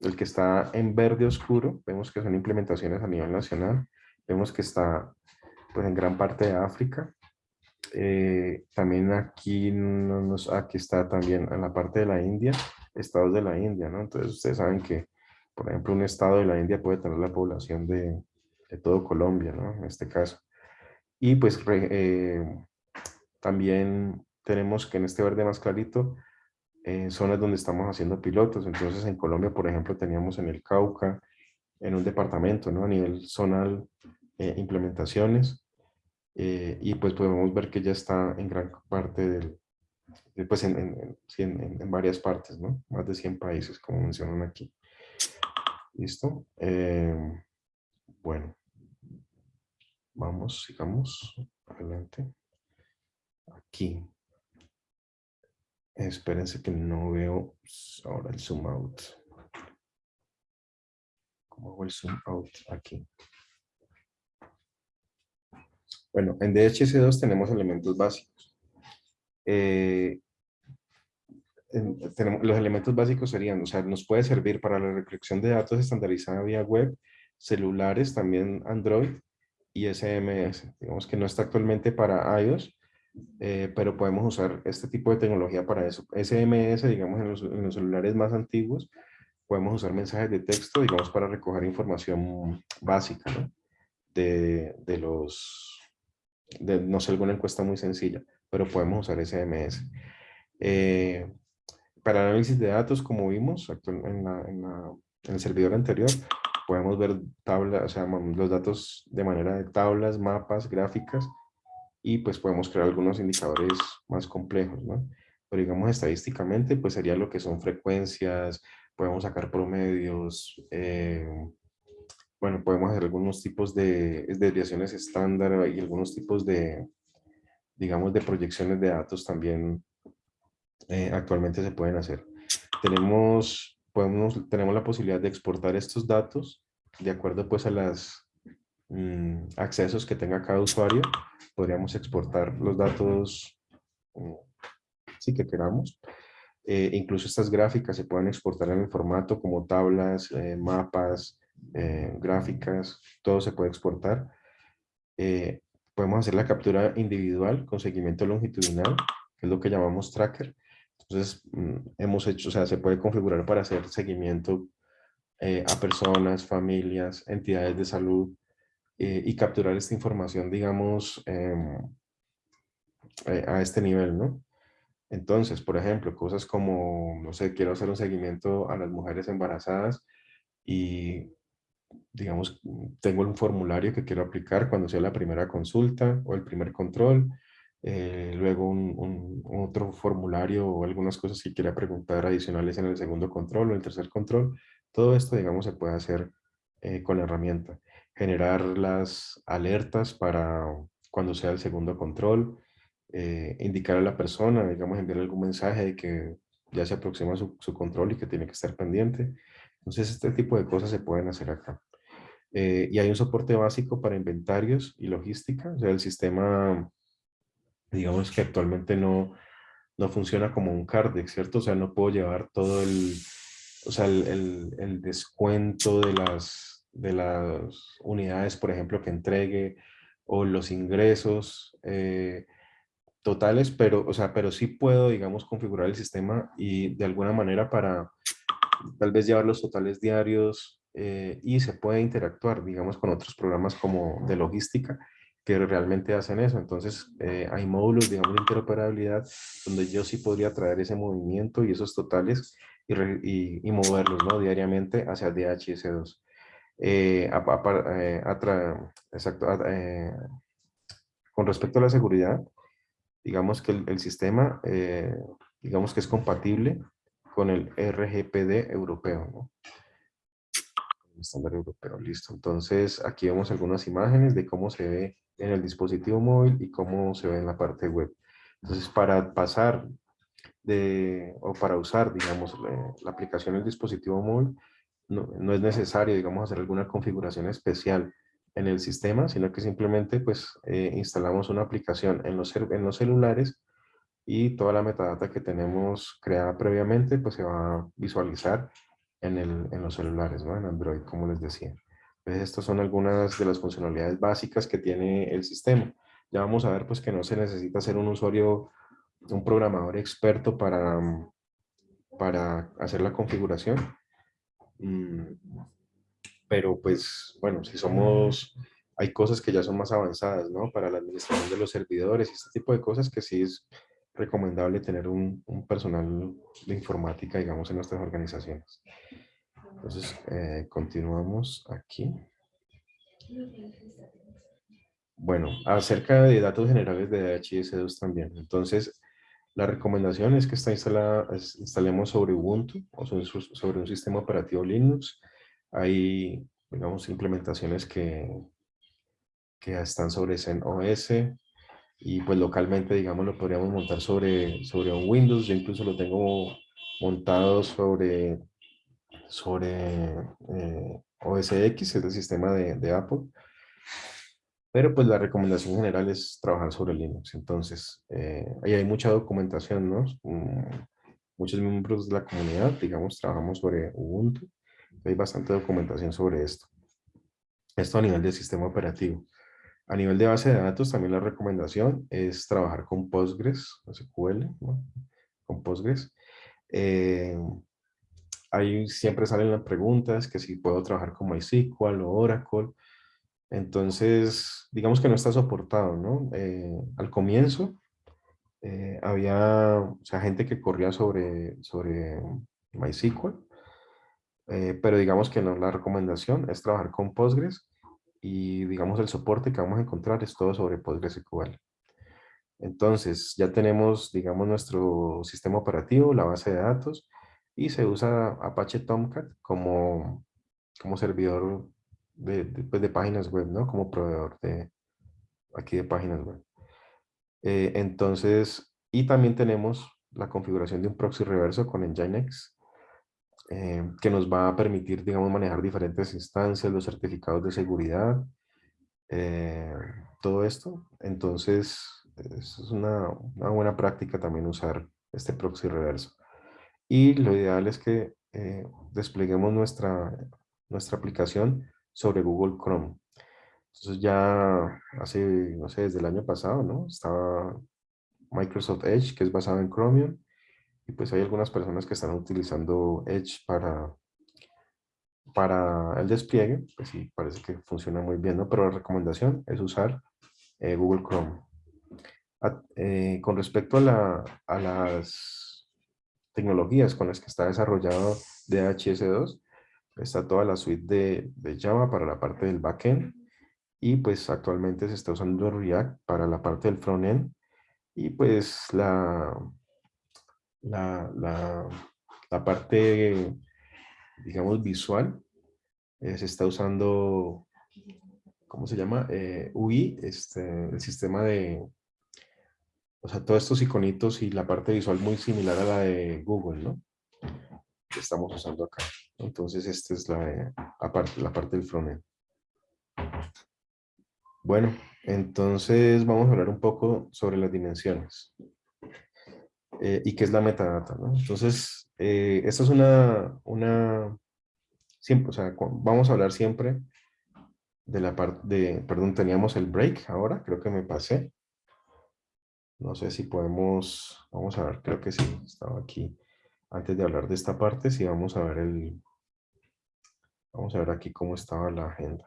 el que está en verde oscuro, vemos que son implementaciones a nivel nacional, vemos que está pues, en gran parte de África. Eh, también aquí, nos, aquí está también en la parte de la India, estados de la India, ¿no? Entonces ustedes saben que, por ejemplo, un estado de la India puede tener la población de, de todo Colombia, ¿no? En este caso. Y pues eh, también tenemos que en este verde más clarito, en zonas donde estamos haciendo pilotos. Entonces en Colombia, por ejemplo, teníamos en el Cauca, en un departamento, ¿no? A nivel zonal, eh, implementaciones. Eh, y pues podemos ver que ya está en gran parte del, pues en, en, en, varias partes, ¿no? Más de 100 países, como mencionan aquí. ¿Listo? bueno. Vamos, sigamos adelante. Aquí. Espérense que no veo ahora el zoom out. ¿Cómo hago el zoom out aquí? Bueno, en DHS2 tenemos elementos básicos. Eh, tenemos, los elementos básicos serían, o sea, nos puede servir para la recolección de datos estandarizada vía web, celulares, también Android, y SMS. Digamos que no está actualmente para iOS, eh, pero podemos usar este tipo de tecnología para eso. SMS, digamos, en los, celulares más antiguos, podemos usar mensajes de texto, digamos, para recoger información básica, ¿no? De, de los, de, no sé, alguna encuesta muy sencilla, pero podemos usar SMS. Eh, para análisis de datos, como vimos en, la, en, la, en el servidor anterior, podemos ver tablas, o sea, los datos de manera de tablas, mapas, gráficas, y pues podemos crear algunos indicadores más complejos, ¿no? Pero digamos estadísticamente, pues sería lo que son frecuencias, podemos sacar promedios, eh, bueno, podemos hacer algunos tipos de desviaciones estándar y algunos tipos de, digamos, de proyecciones de datos también eh, actualmente se pueden hacer. Tenemos podemos, tenemos la posibilidad de exportar estos datos de acuerdo pues a los mm, accesos que tenga cada usuario. Podríamos exportar los datos mm, si que queramos. Eh, incluso estas gráficas se pueden exportar en el formato como tablas, eh, mapas, eh, gráficas, todo se puede exportar. podemos hacer la captura individual con seguimiento longitudinal, que es lo que llamamos tracker. Entonces, mm, hemos hecho, o sea, se puede configurar para hacer seguimiento eh, a personas, familias, entidades de salud eh, y capturar esta información, digamos, em, eh, a este nivel, ¿no? Entonces, por ejemplo, cosas como, no sé, quiero hacer un seguimiento a las mujeres embarazadas y, digamos, tengo un formulario que quiero aplicar cuando sea la primera consulta o el primer control eh, luego un, otro formulario o algunas cosas que quiera preguntar adicionales en el segundo control o el tercer control. Todo esto, digamos, se puede hacer eh, con la herramienta. Generar las alertas para cuando sea el segundo control, eh, indicar a la persona, digamos, enviar algún mensaje de que ya se aproxima su, su, control y que tiene que estar pendiente. Entonces, este tipo de cosas se pueden hacer acá. y hay un soporte básico para inventarios y logística, o sea, el sistema digamos que actualmente no, no funciona como un CARDEX, ¿cierto? O sea, no puedo llevar todo el, o sea, el, el, descuento de las, de las unidades, por ejemplo, que entregue, o los ingresos eh, totales, pero, o sea, pero sí puedo, digamos, configurar el sistema y de alguna manera para tal vez llevar los totales diarios eh, y se puede interactuar, digamos, con otros programas como de logística que realmente hacen eso. Entonces, eh, hay módulos, digamos, de interoperabilidad donde yo sí podría traer ese movimiento y esos totales y, y, moverlos ¿no? diariamente hacia DHS2. Eh, eh, exacto, con respecto a la seguridad, digamos que el, sistema, digamos que es compatible con el RGPD europeo. ¿no? estándar europeo, listo. Entonces, aquí vemos algunas imágenes de cómo se ve en el dispositivo móvil y cómo se ve en la parte web. Entonces, para pasar de, o para usar, digamos, la, aplicación en el dispositivo móvil, no, no, es necesario, digamos, hacer alguna configuración especial en el sistema, sino que simplemente, pues, eh, instalamos una aplicación en los, en los celulares y toda la metadata que tenemos creada previamente, pues, se va a visualizar en, el, en los celulares, ¿no? en Android, como les decía. Estas son algunas de las funcionalidades básicas que tiene el sistema. Ya vamos a ver pues, que no se necesita ser un usuario, un programador experto para, para hacer la configuración. Mm, pero pues, bueno, si somos, hay cosas que ya son más avanzadas, ¿no? Para la administración de los servidores y este tipo de cosas que sí es recomendable tener un, un personal de informática, digamos, en nuestras organizaciones. Entonces, eh, continuamos aquí. Bueno, acerca de datos generales de DHIS2 también. Entonces, la recomendación es que está instalada, instalemos sobre Ubuntu o sobre un sistema operativo Linux. Hay, digamos, implementaciones que, que están sobre CentOS y pues localmente, digamos, lo podríamos montar sobre, sobre un Windows. Yo incluso lo tengo montado sobre, sobre eh, OS X, es el sistema de, de Apple. Pero pues la recomendación general es trabajar sobre Linux. Entonces, eh, ahí hay mucha documentación, ¿no? Mm, muchos miembros de la comunidad, digamos, trabajamos sobre Ubuntu. Hay bastante documentación sobre esto. Esto a nivel del sistema operativo. A nivel de base de datos, también la recomendación es trabajar con Postgres, SQL, ¿no? con Postgres. Eh, ahí siempre salen las preguntas, que si puedo trabajar con MySQL o Oracle. Entonces, digamos que no está soportado, ¿no? Eh, al comienzo eh, había o sea, gente que corría sobre, sobre MySQL, eh, pero digamos que no, la recomendación es trabajar con Postgres y digamos el soporte que vamos a encontrar es todo sobre PostgreSQL. Entonces, ya tenemos, digamos, nuestro sistema operativo, la base de datos, y se usa Apache Tomcat como, como servidor de, pues, de, páginas web, ¿no? Como proveedor de aquí de páginas web. Eh, entonces, y también tenemos la configuración de un proxy reverso con Nginx, eh, que nos va a permitir, digamos, manejar diferentes instancias, los certificados de seguridad, eh, todo esto. Entonces, es una, una, buena práctica también usar este proxy reverso. Y lo ideal es que despleguemos nuestra, nuestra aplicación sobre Google Chrome. Entonces ya hace, no sé, desde el año pasado, ¿no? Estaba Microsoft Edge, que es basado en Chromium, y pues hay algunas personas que están utilizando Edge para, para el despliegue, pues sí, parece que funciona muy bien, ¿no? Pero la recomendación es usar eh, Google Chrome. Eh, con respecto a, la, a las tecnologías con las que está desarrollado DHS2, está toda la suite de, de, Java para la parte del backend y pues actualmente se está usando React para la parte del frontend y pues la, la, la, la parte digamos visual eh, se está usando ¿cómo se llama? Eh, UI, este, el sistema de o sea, todos estos iconitos y la parte visual muy similar a la de Google, ¿no? Que estamos usando acá. Entonces, esta es la, la parte del frontend. Bueno, entonces vamos a hablar un poco sobre las dimensiones. Eh, y qué es la metadata, ¿no? Entonces, eh, esta es una, una, siempre, o sea, vamos a hablar siempre de la parte de, perdón, teníamos el break ahora, creo que me pasé. No sé si podemos, vamos a ver, creo que sí, estaba aquí. Antes de hablar de esta parte, sí vamos a ver el, Vamos a ver aquí cómo estaba la agenda.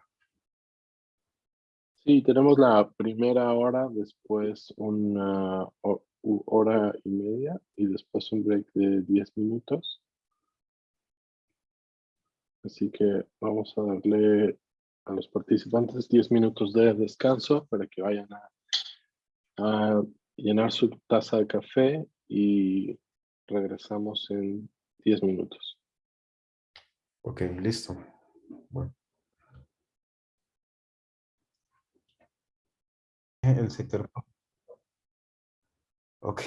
Sí, tenemos la primera hora, después una hora y media y después un break de 10 minutos. Así que vamos a darle a los participantes 10 minutos de descanso para que vayan a, a llenar su taza de café y regresamos en 10 minutos. Ok, listo. Bueno. El sector. Ok.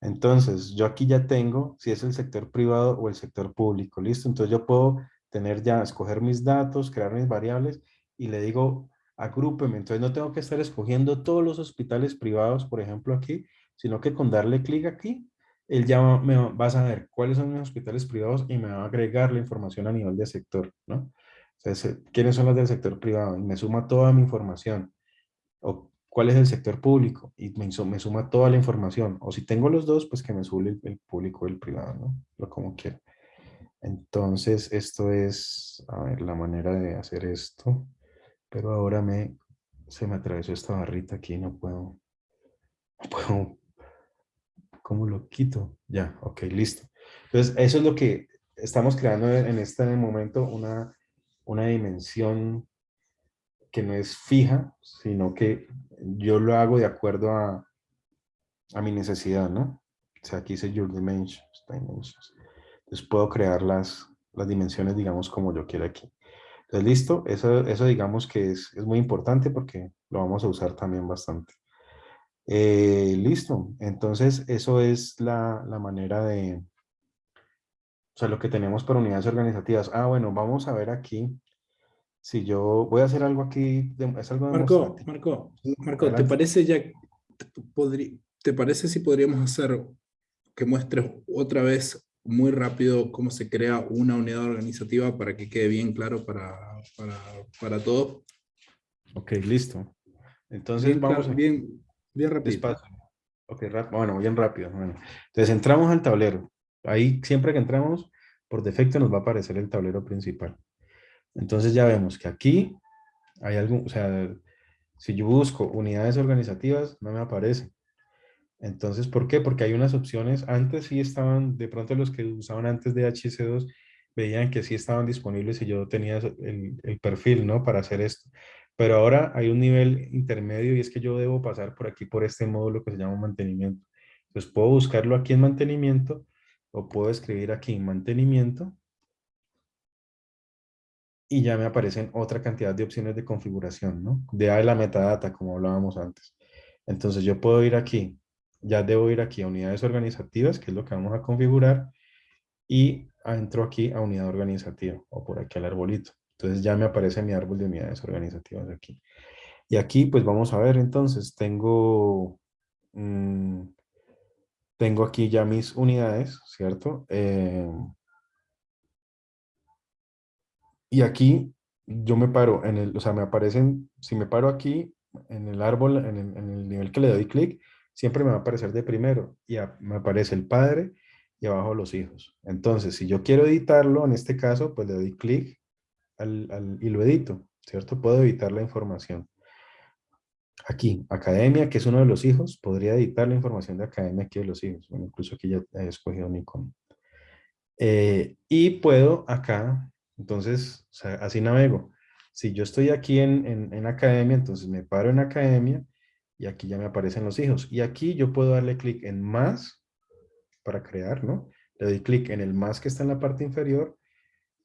Entonces, yo aquí ya tengo si es el sector privado o el sector público. ¿Listo? Entonces yo puedo tener ya, escoger mis datos, crear mis variables y le digo, agrúpeme. Entonces no tengo que estar escogiendo todos los hospitales privados, por ejemplo, aquí, sino que con darle clic aquí, él ya me va, a saber cuáles son mis hospitales privados y me va a agregar la información a nivel de sector, ¿no? Entonces, ¿quiénes son los del sector privado? Y me suma toda mi información. O cuál es el sector público y me, me suma toda la información. O si tengo los dos, pues que me sube el, el público y el privado, ¿no? Lo como quiera. Entonces, esto es, a ver, la manera de hacer esto. Pero ahora me, se me atravesó esta barrita aquí, no puedo, no puedo, ¿cómo lo quito? Ya, ok, listo. Entonces, eso es lo que estamos creando en este momento, una, una dimensión que no es fija, sino que yo lo hago de acuerdo a, a mi necesidad, ¿no? O sea, aquí dice Your Dimensions, dimensions. Entonces puedo crear las, las dimensiones, digamos, como yo quiera aquí. Entonces, listo, eso, eso digamos que es, es muy importante porque lo vamos a usar también bastante. Eh, listo, entonces eso es la, la manera de, o sea, lo que tenemos para unidades organizativas. Ah, bueno, vamos a ver aquí. Si yo voy a hacer algo aquí, es algo Marco. Marco, Marco, ¿te parece ya, te, ¿te parece si podríamos hacer que muestres otra vez muy rápido cómo se crea una unidad organizativa para que quede bien claro para, para, para todos? Ok, listo. Entonces Bien, vamos claro, bien, bien rápido. Despacio. Ok, bueno, bien rápido. Bueno. Entonces entramos al tablero. Ahí siempre que entramos, por defecto nos va a aparecer el tablero principal. Entonces ya vemos que aquí hay algo, o sea, si yo busco unidades organizativas, no me aparece. Entonces, ¿por qué? Porque hay unas opciones, antes sí estaban, de pronto los que usaban antes de HC2 veían que sí estaban disponibles y yo tenía el, el perfil, ¿no? Para hacer esto. Pero ahora hay un nivel intermedio y es que yo debo pasar por aquí, por este módulo que se llama mantenimiento. Entonces puedo buscarlo aquí en mantenimiento o puedo escribir aquí mantenimiento y ya me aparecen otra cantidad de opciones de configuración, ¿no? De la metadata, como hablábamos antes. Entonces yo puedo ir aquí, ya debo ir aquí a unidades organizativas, que es lo que vamos a configurar, y entro aquí a unidad organizativa, o por aquí al arbolito. Entonces ya me aparece mi árbol de unidades organizativas aquí. Y aquí pues vamos a ver entonces, tengo, mm, tengo aquí ya mis unidades, ¿cierto? Eh, y aquí yo me paro en el, o sea, me aparecen, si me paro aquí en el árbol, en el, en el nivel que le doy clic, siempre me va a aparecer de primero y me aparece el padre y abajo los hijos. Entonces, si yo quiero editarlo, en este caso, pues le doy clic y lo edito, ¿cierto? Puedo editar la información. Aquí, academia, que es uno de los hijos, podría editar la información de academia aquí de los hijos. Bueno, incluso aquí ya he escogido icono. Eh, y puedo acá, entonces, o sea, así navego. Si yo estoy aquí en, en academia, entonces me paro en academia y aquí ya me aparecen los hijos. Y aquí yo puedo darle clic en más para crear, ¿no? Le doy clic en el más que está en la parte inferior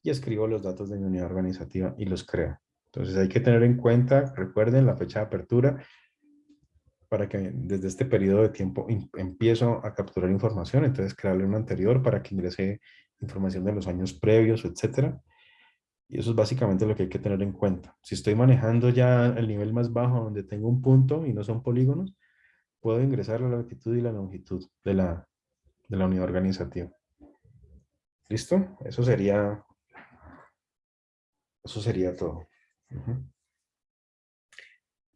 y escribo los datos de mi unidad organizativa y los creo. Entonces hay que tener en cuenta, recuerden la fecha de apertura, para que desde este periodo de tiempo em- empiezo a capturar información, entonces crearle uno anterior para que ingrese información de los años previos, etcétera. Y eso es básicamente lo que hay que tener en cuenta. Si estoy manejando ya el nivel más bajo donde tengo un punto y no son polígonos, puedo ingresar la latitud y la longitud de la, de la unidad organizativa. ¿Listo? Eso sería, eso sería todo.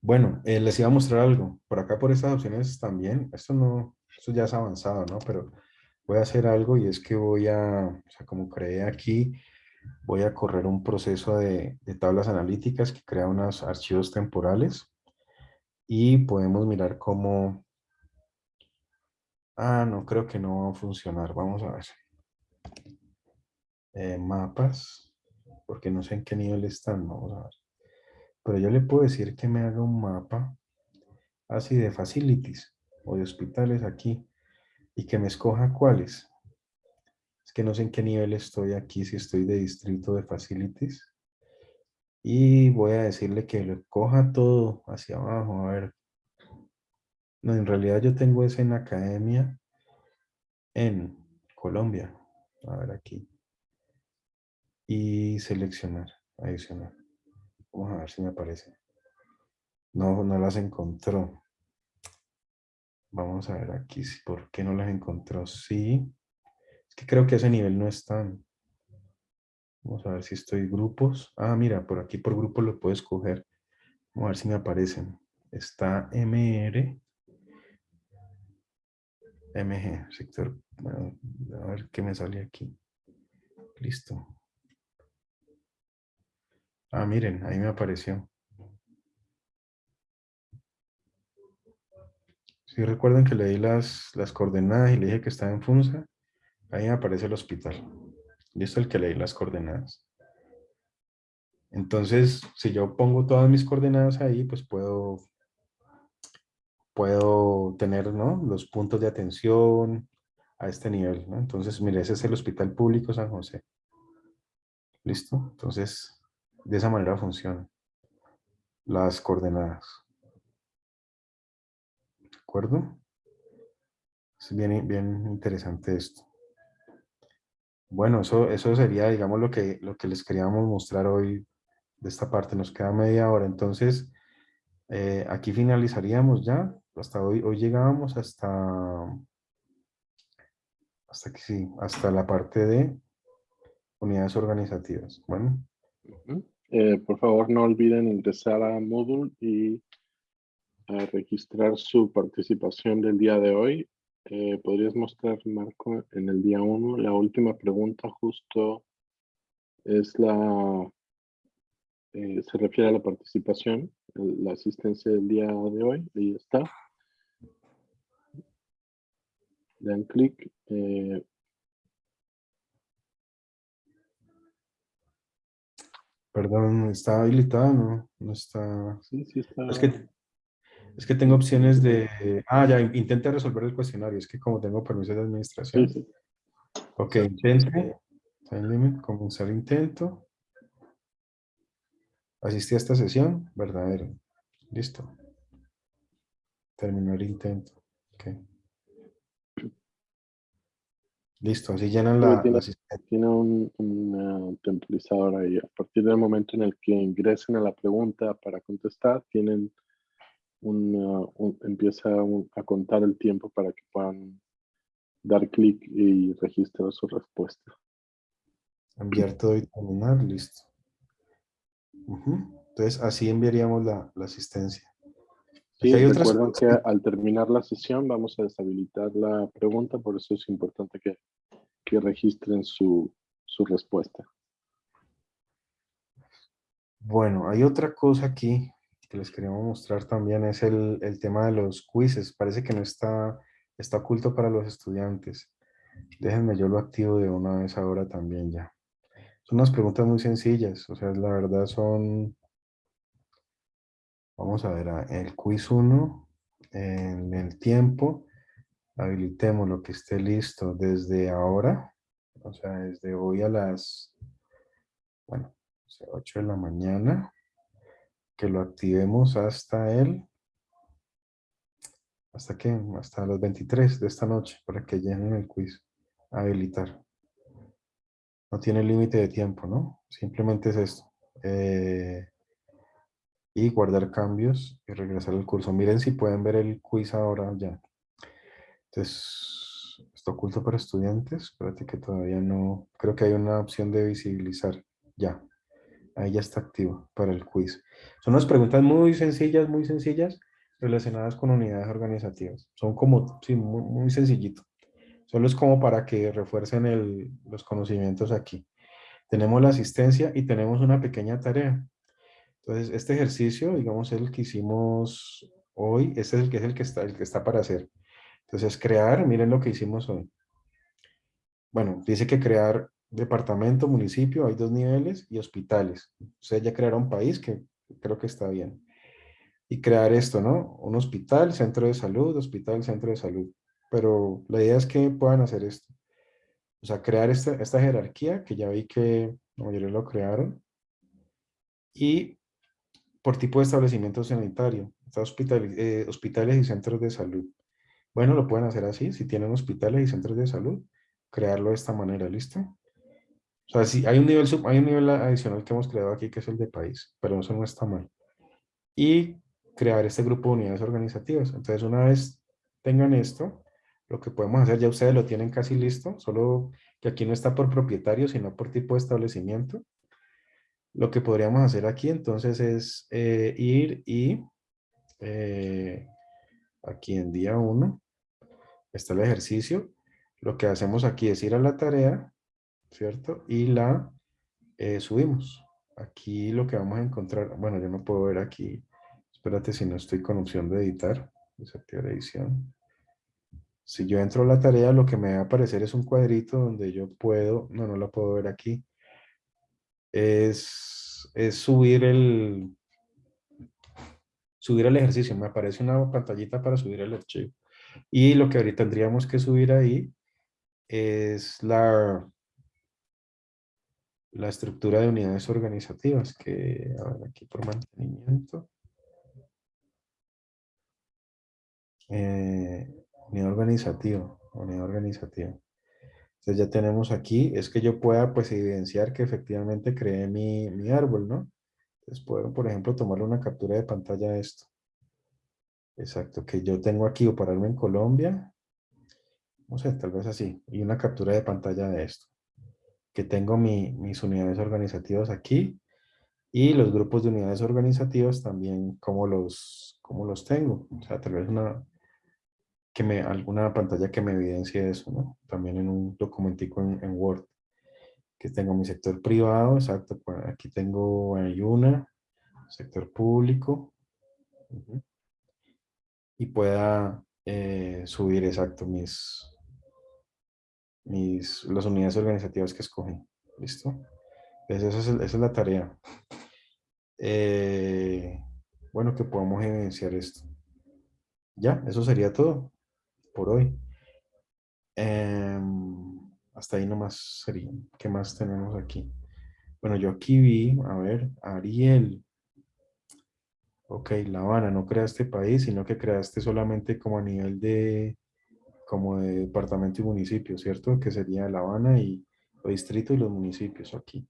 Bueno, eh, les iba a mostrar algo. Por acá, por estas opciones también. Esto no, esto ya es avanzado, ¿no? Pero voy a hacer algo y es que voy a, o sea, como creé aquí, voy a correr un proceso de, de tablas analíticas que crea unos archivos temporales y podemos mirar cómo... Ah, no, creo que no va a funcionar. Vamos a ver. Eh, mapas, porque no sé en qué nivel están. Vamos a ver. Pero yo le puedo decir que me haga un mapa así de facilities o de hospitales aquí y que me escoja cuáles. Es que no sé en qué nivel estoy aquí, si estoy de distrito de facilities. Y voy a decirle que lo coja todo hacia abajo. A ver. No, en realidad yo tengo ese en academia en Colombia. A ver aquí. Y seleccionar, adicionar. Vamos a ver si me aparece. No, no las encontró. Vamos a ver aquí, ¿por qué no las encontró? Sí. Es que creo que ese nivel no están. Vamos a ver si estoy grupos. Ah, mira, por aquí por grupos lo puedo escoger. Vamos a ver si me aparecen. Está MR. MG, sector. a ver qué me sale aquí. Listo. Ah, miren, ahí me apareció. Si recuerdan que le di las, las coordenadas y le dije que estaba en Funza, ahí aparece el hospital. Es el que le di las coordenadas. Entonces, si yo pongo todas mis coordenadas ahí, pues puedo, puedo tener ¿no? los puntos de atención a este nivel. Entonces, mire, ese es el Hospital Público San José. ¿Listo? Entonces, de esa manera funcionan las coordenadas. ¿De acuerdo? Es bien, bien interesante esto. Bueno, eso, eso sería, digamos, lo que, lo que les queríamos mostrar hoy de esta parte. Nos queda media hora. Entonces, eh, aquí finalizaríamos ya. Hasta hoy, hoy llegábamos hasta, hasta que sí, hasta la parte de unidades organizativas. Bueno. Eh, por favor, no olviden ingresar a Moodle y registrar su participación del día de hoy. Eh, ¿Podrías mostrar, Marco, en el día 1? La última pregunta justo es la... eh, se refiere a la participación, la asistencia del día de hoy. Ahí está. Dan clic. eh, perdón, ¿está habilitado? No, no está... sí, sí está. Es que, es que tengo opciones de... Ah, ya, intenta resolver el cuestionario. Es que como tengo permiso de administración. Sí, sí. Ok, intente. Time limit, comenzar intento. Asistí a esta sesión, verdadero. Listo. Terminar intento. Ok. Listo, así llenan la, tiene- la tiene un, un, temporizador ahí. A partir del momento en el que ingresen a la pregunta para contestar, tienen un, eh, un- empieza a contar el tiempo para que puedan dar clic y registrar su respuesta. Enviar todo y terminar, listo. Ujú. Entonces, así enviaríamos la, la asistencia. Sí, hay otras recuerden que al terminar la sesión vamos a deshabilitar la pregunta, por eso es importante que, que registren su, su respuesta. Bueno, hay otra cosa aquí que les queríamos mostrar también, es el, el tema de los quizzes. Parece que no está, está oculto para los estudiantes. Déjenme, yo lo activo de una vez ahora también ya. Son unas preguntas muy sencillas, o sea, la verdad son... Vamos a ver, el quiz 1, en el tiempo, habilitemos lo que esté listo desde ahora, o sea, desde hoy a las, bueno, o sea, 8 de la mañana, que lo activemos hasta el, ¿hasta qué? Hasta las 23 de esta noche, para que llenen el quiz, habilitar. No tiene límite de tiempo, ¿no? Simplemente es esto. Eh, y guardar cambios y regresar al curso. Miren si pueden ver el quiz ahora ya. Entonces, está oculto para estudiantes. Espérate que todavía no... Creo que hay una opción de visibilizar. Ya. Ahí ya está activo para el quiz. Son unas preguntas muy sencillas, muy sencillas, relacionadas con unidades organizativas. Son como, sí, muy, muy sencillito. Solo es como para que refuercen el- los conocimientos aquí. Tenemos la asistencia y tenemos una pequeña tarea. Entonces, este ejercicio, digamos, es el que hicimos hoy. Este es el que es el que está, el que está para hacer. Entonces, crear, miren lo que hicimos hoy. Bueno, dice que crear departamento, municipio, hay dos niveles, y hospitales. Ustedes ya crearon país, que creo que está bien. Y crear esto, ¿no? Un hospital, centro de salud, hospital, centro de salud. Pero la idea es que puedan hacer esto. O sea, crear esta, esta jerarquía, que ya vi que la mayoría lo crearon. Y por tipo de establecimiento sanitario, hospital- eh, hospitales y centros de salud. Bueno, lo pueden hacer así, si tienen hospitales y centros de salud, crearlo de esta manera, ¿listo? O sea, si hay un nivel, sub- hay un nivel adicional que hemos creado aquí, que es el de país, pero eso no está mal. Y crear este grupo de unidades organizativas. Entonces, una vez tengan esto, lo que podemos hacer, ya ustedes lo tienen casi listo, solo que aquí no está por propietario, sino por tipo de establecimiento. Lo que podríamos hacer aquí entonces es eh, ir y eh, aquí en día 1 está el ejercicio. Lo que hacemos aquí es ir a la tarea, ¿cierto? Y la eh, subimos. Aquí lo que vamos a encontrar, bueno, yo no puedo ver aquí, espérate si no estoy con opción de editar, desactivar edición. Si yo entro a la tarea, lo que me va a aparecer es un cuadrito donde yo puedo, no, no lo puedo ver aquí, es, es subir el, subir el ejercicio. Me aparece una pantallita para subir el archivo. Y lo que ahorita tendríamos que subir ahí es la, la estructura de unidades organizativas, que a ver, aquí por mantenimiento. Eh, unidad organizativa, unidad organizativa. Entonces ya tenemos aquí, es que yo pueda pues evidenciar que efectivamente creé mi, mi árbol, ¿no? Entonces puedo, por ejemplo, tomarle una captura de pantalla a esto. Exacto, que yo tengo aquí o pararme en Colombia, no sé, tal vez así, y una captura de pantalla de esto. Que tengo mi, mis unidades organizativas aquí y los grupos de unidades organizativas también, como los, como los tengo. O sea, tal vez una, que me, alguna pantalla que me evidencie eso, ¿no? También en un documentico en, Word. Que tengo mi sector privado, exacto, pues aquí tengo hay una, sector público. Y pueda eh, subir, exacto, mis, mis, las unidades organizativas que escogí. ¿Listo? Entonces esa es, la tarea. Eh, bueno, que podamos evidenciar esto. Ya, eso sería todo por hoy. Em, hasta ahí nomás sería. ¿Qué más tenemos aquí? Bueno, yo aquí vi, a ver, Ariel. Ok, La Habana, no creaste país, sino que creaste solamente como a nivel de, como de departamento y municipio, ¿cierto? Que sería La Habana y el distrito y los municipios aquí.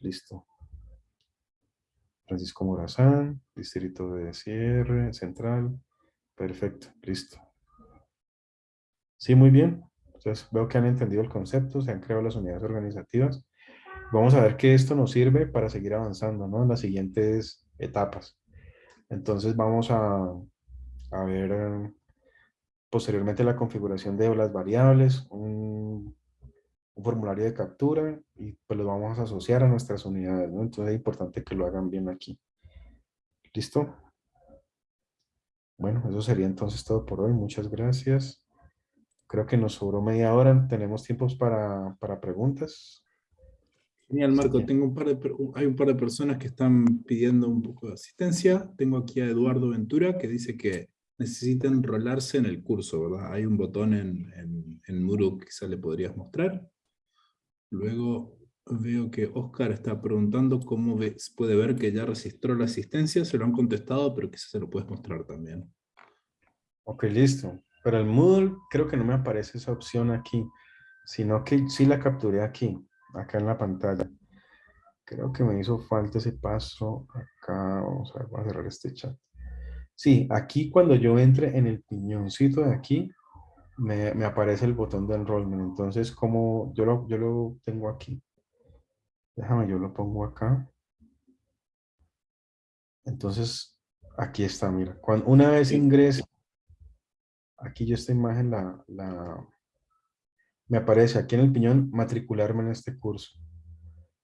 Listo. Francisco Morazán, distrito de cierre, central. Perfecto, listo. Sí, muy bien. Entonces veo que han entendido el concepto, se han creado las unidades organizativas. Vamos a ver que esto nos sirve para seguir avanzando ¿no? en las siguientes etapas. Entonces vamos a, a ver posteriormente la configuración de las variables, un, un, formulario de captura y pues lo vamos a asociar a nuestras unidades. ¿no? Entonces es importante que lo hagan bien aquí. ¿Listo? Bueno, eso sería entonces todo por hoy. Muchas gracias. Creo que nos sobró media hora. Tenemos tiempos para, para preguntas. Genial, Marco. Tengo un par de, hay un par de personas que están pidiendo un poco de asistencia. Tengo aquí a Eduardo Ventura que dice que necesita enrolarse en el curso, ¿verdad? Hay un botón en, en, en Moodle que quizá le podrías mostrar. Luego veo que Oscar está preguntando cómo puede ver que ya registró la asistencia. Se lo han contestado, pero quizás se lo puedes mostrar también. Ok, listo. Pero el Moodle creo que no me aparece esa opción aquí, sino que sí la capturé aquí, acá en la pantalla. Creo que me hizo falta ese paso acá. Vamos a, ver, a cerrar este chat. Sí, aquí cuando yo entre en el piñoncito de aquí, me, me aparece el botón de enrollment. Entonces, como yo lo, yo lo tengo aquí. Déjame, yo lo pongo acá. Entonces, aquí está, mira. Cuando, una vez ingrese aquí yo esta imagen la, la, me aparece aquí en el piñón matricularme en este curso.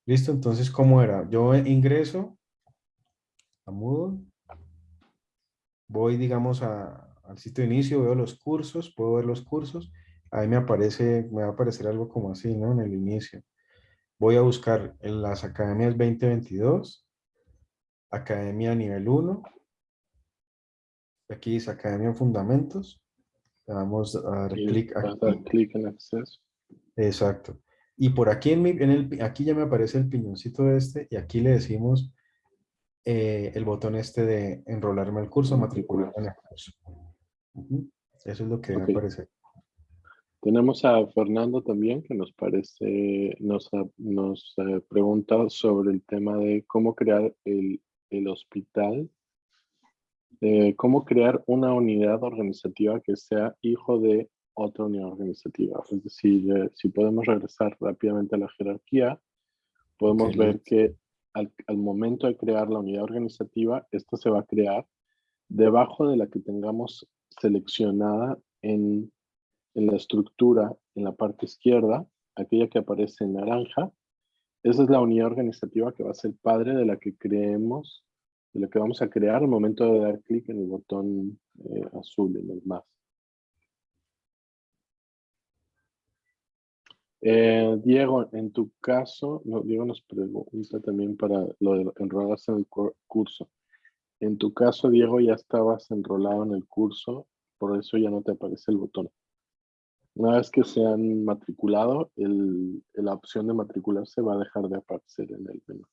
¿Listo? Entonces, ¿cómo era? Yo ingreso a Moodle, voy, digamos, a, al sitio de inicio, veo los cursos, puedo ver los cursos, ahí me aparece, me va a aparecer algo como así, ¿no? En el inicio. Voy a buscar en las academias 2022, academia nivel 1, aquí dice academia fundamentos, vamos a dar clic aquí. clic en acceso. Exacto. Y por aquí, en, mi, en el, aquí ya me aparece el piñoncito este y aquí le decimos eh, el botón este de enrolarme al curso, matricularme en el curso. Eso es lo que me aparece. Tenemos a Fernando también que nos parece, nos, nos eh, pregunta sobre el tema de cómo crear el, el hospital eh, cómo crear una unidad organizativa que sea hijo de otra unidad organizativa. Es decir, eh, si podemos regresar rápidamente a la jerarquía, podemos ver que al, momento de crear la unidad organizativa, esta se va a crear debajo de la que tengamos seleccionada en, en la estructura en la parte izquierda, aquella que aparece en naranja, esa es la unidad organizativa que va a ser padre de la que creemos, de la que vamos a crear al momento de dar clic en el botón eh, azul, en el más. Eh, Diego, en tu caso, no, Diego nos pregunta también para lo de enrolarse en el cur- curso. En tu caso, Diego, ya estabas enrolado en el curso, por eso ya no te aparece el botón. Una vez que se han matriculado, la opción de matricularse va a dejar de aparecer en el menú.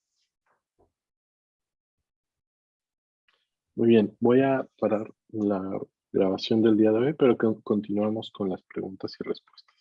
Muy bien, voy a parar la grabación del día de hoy, pero continuamos con las preguntas y respuestas.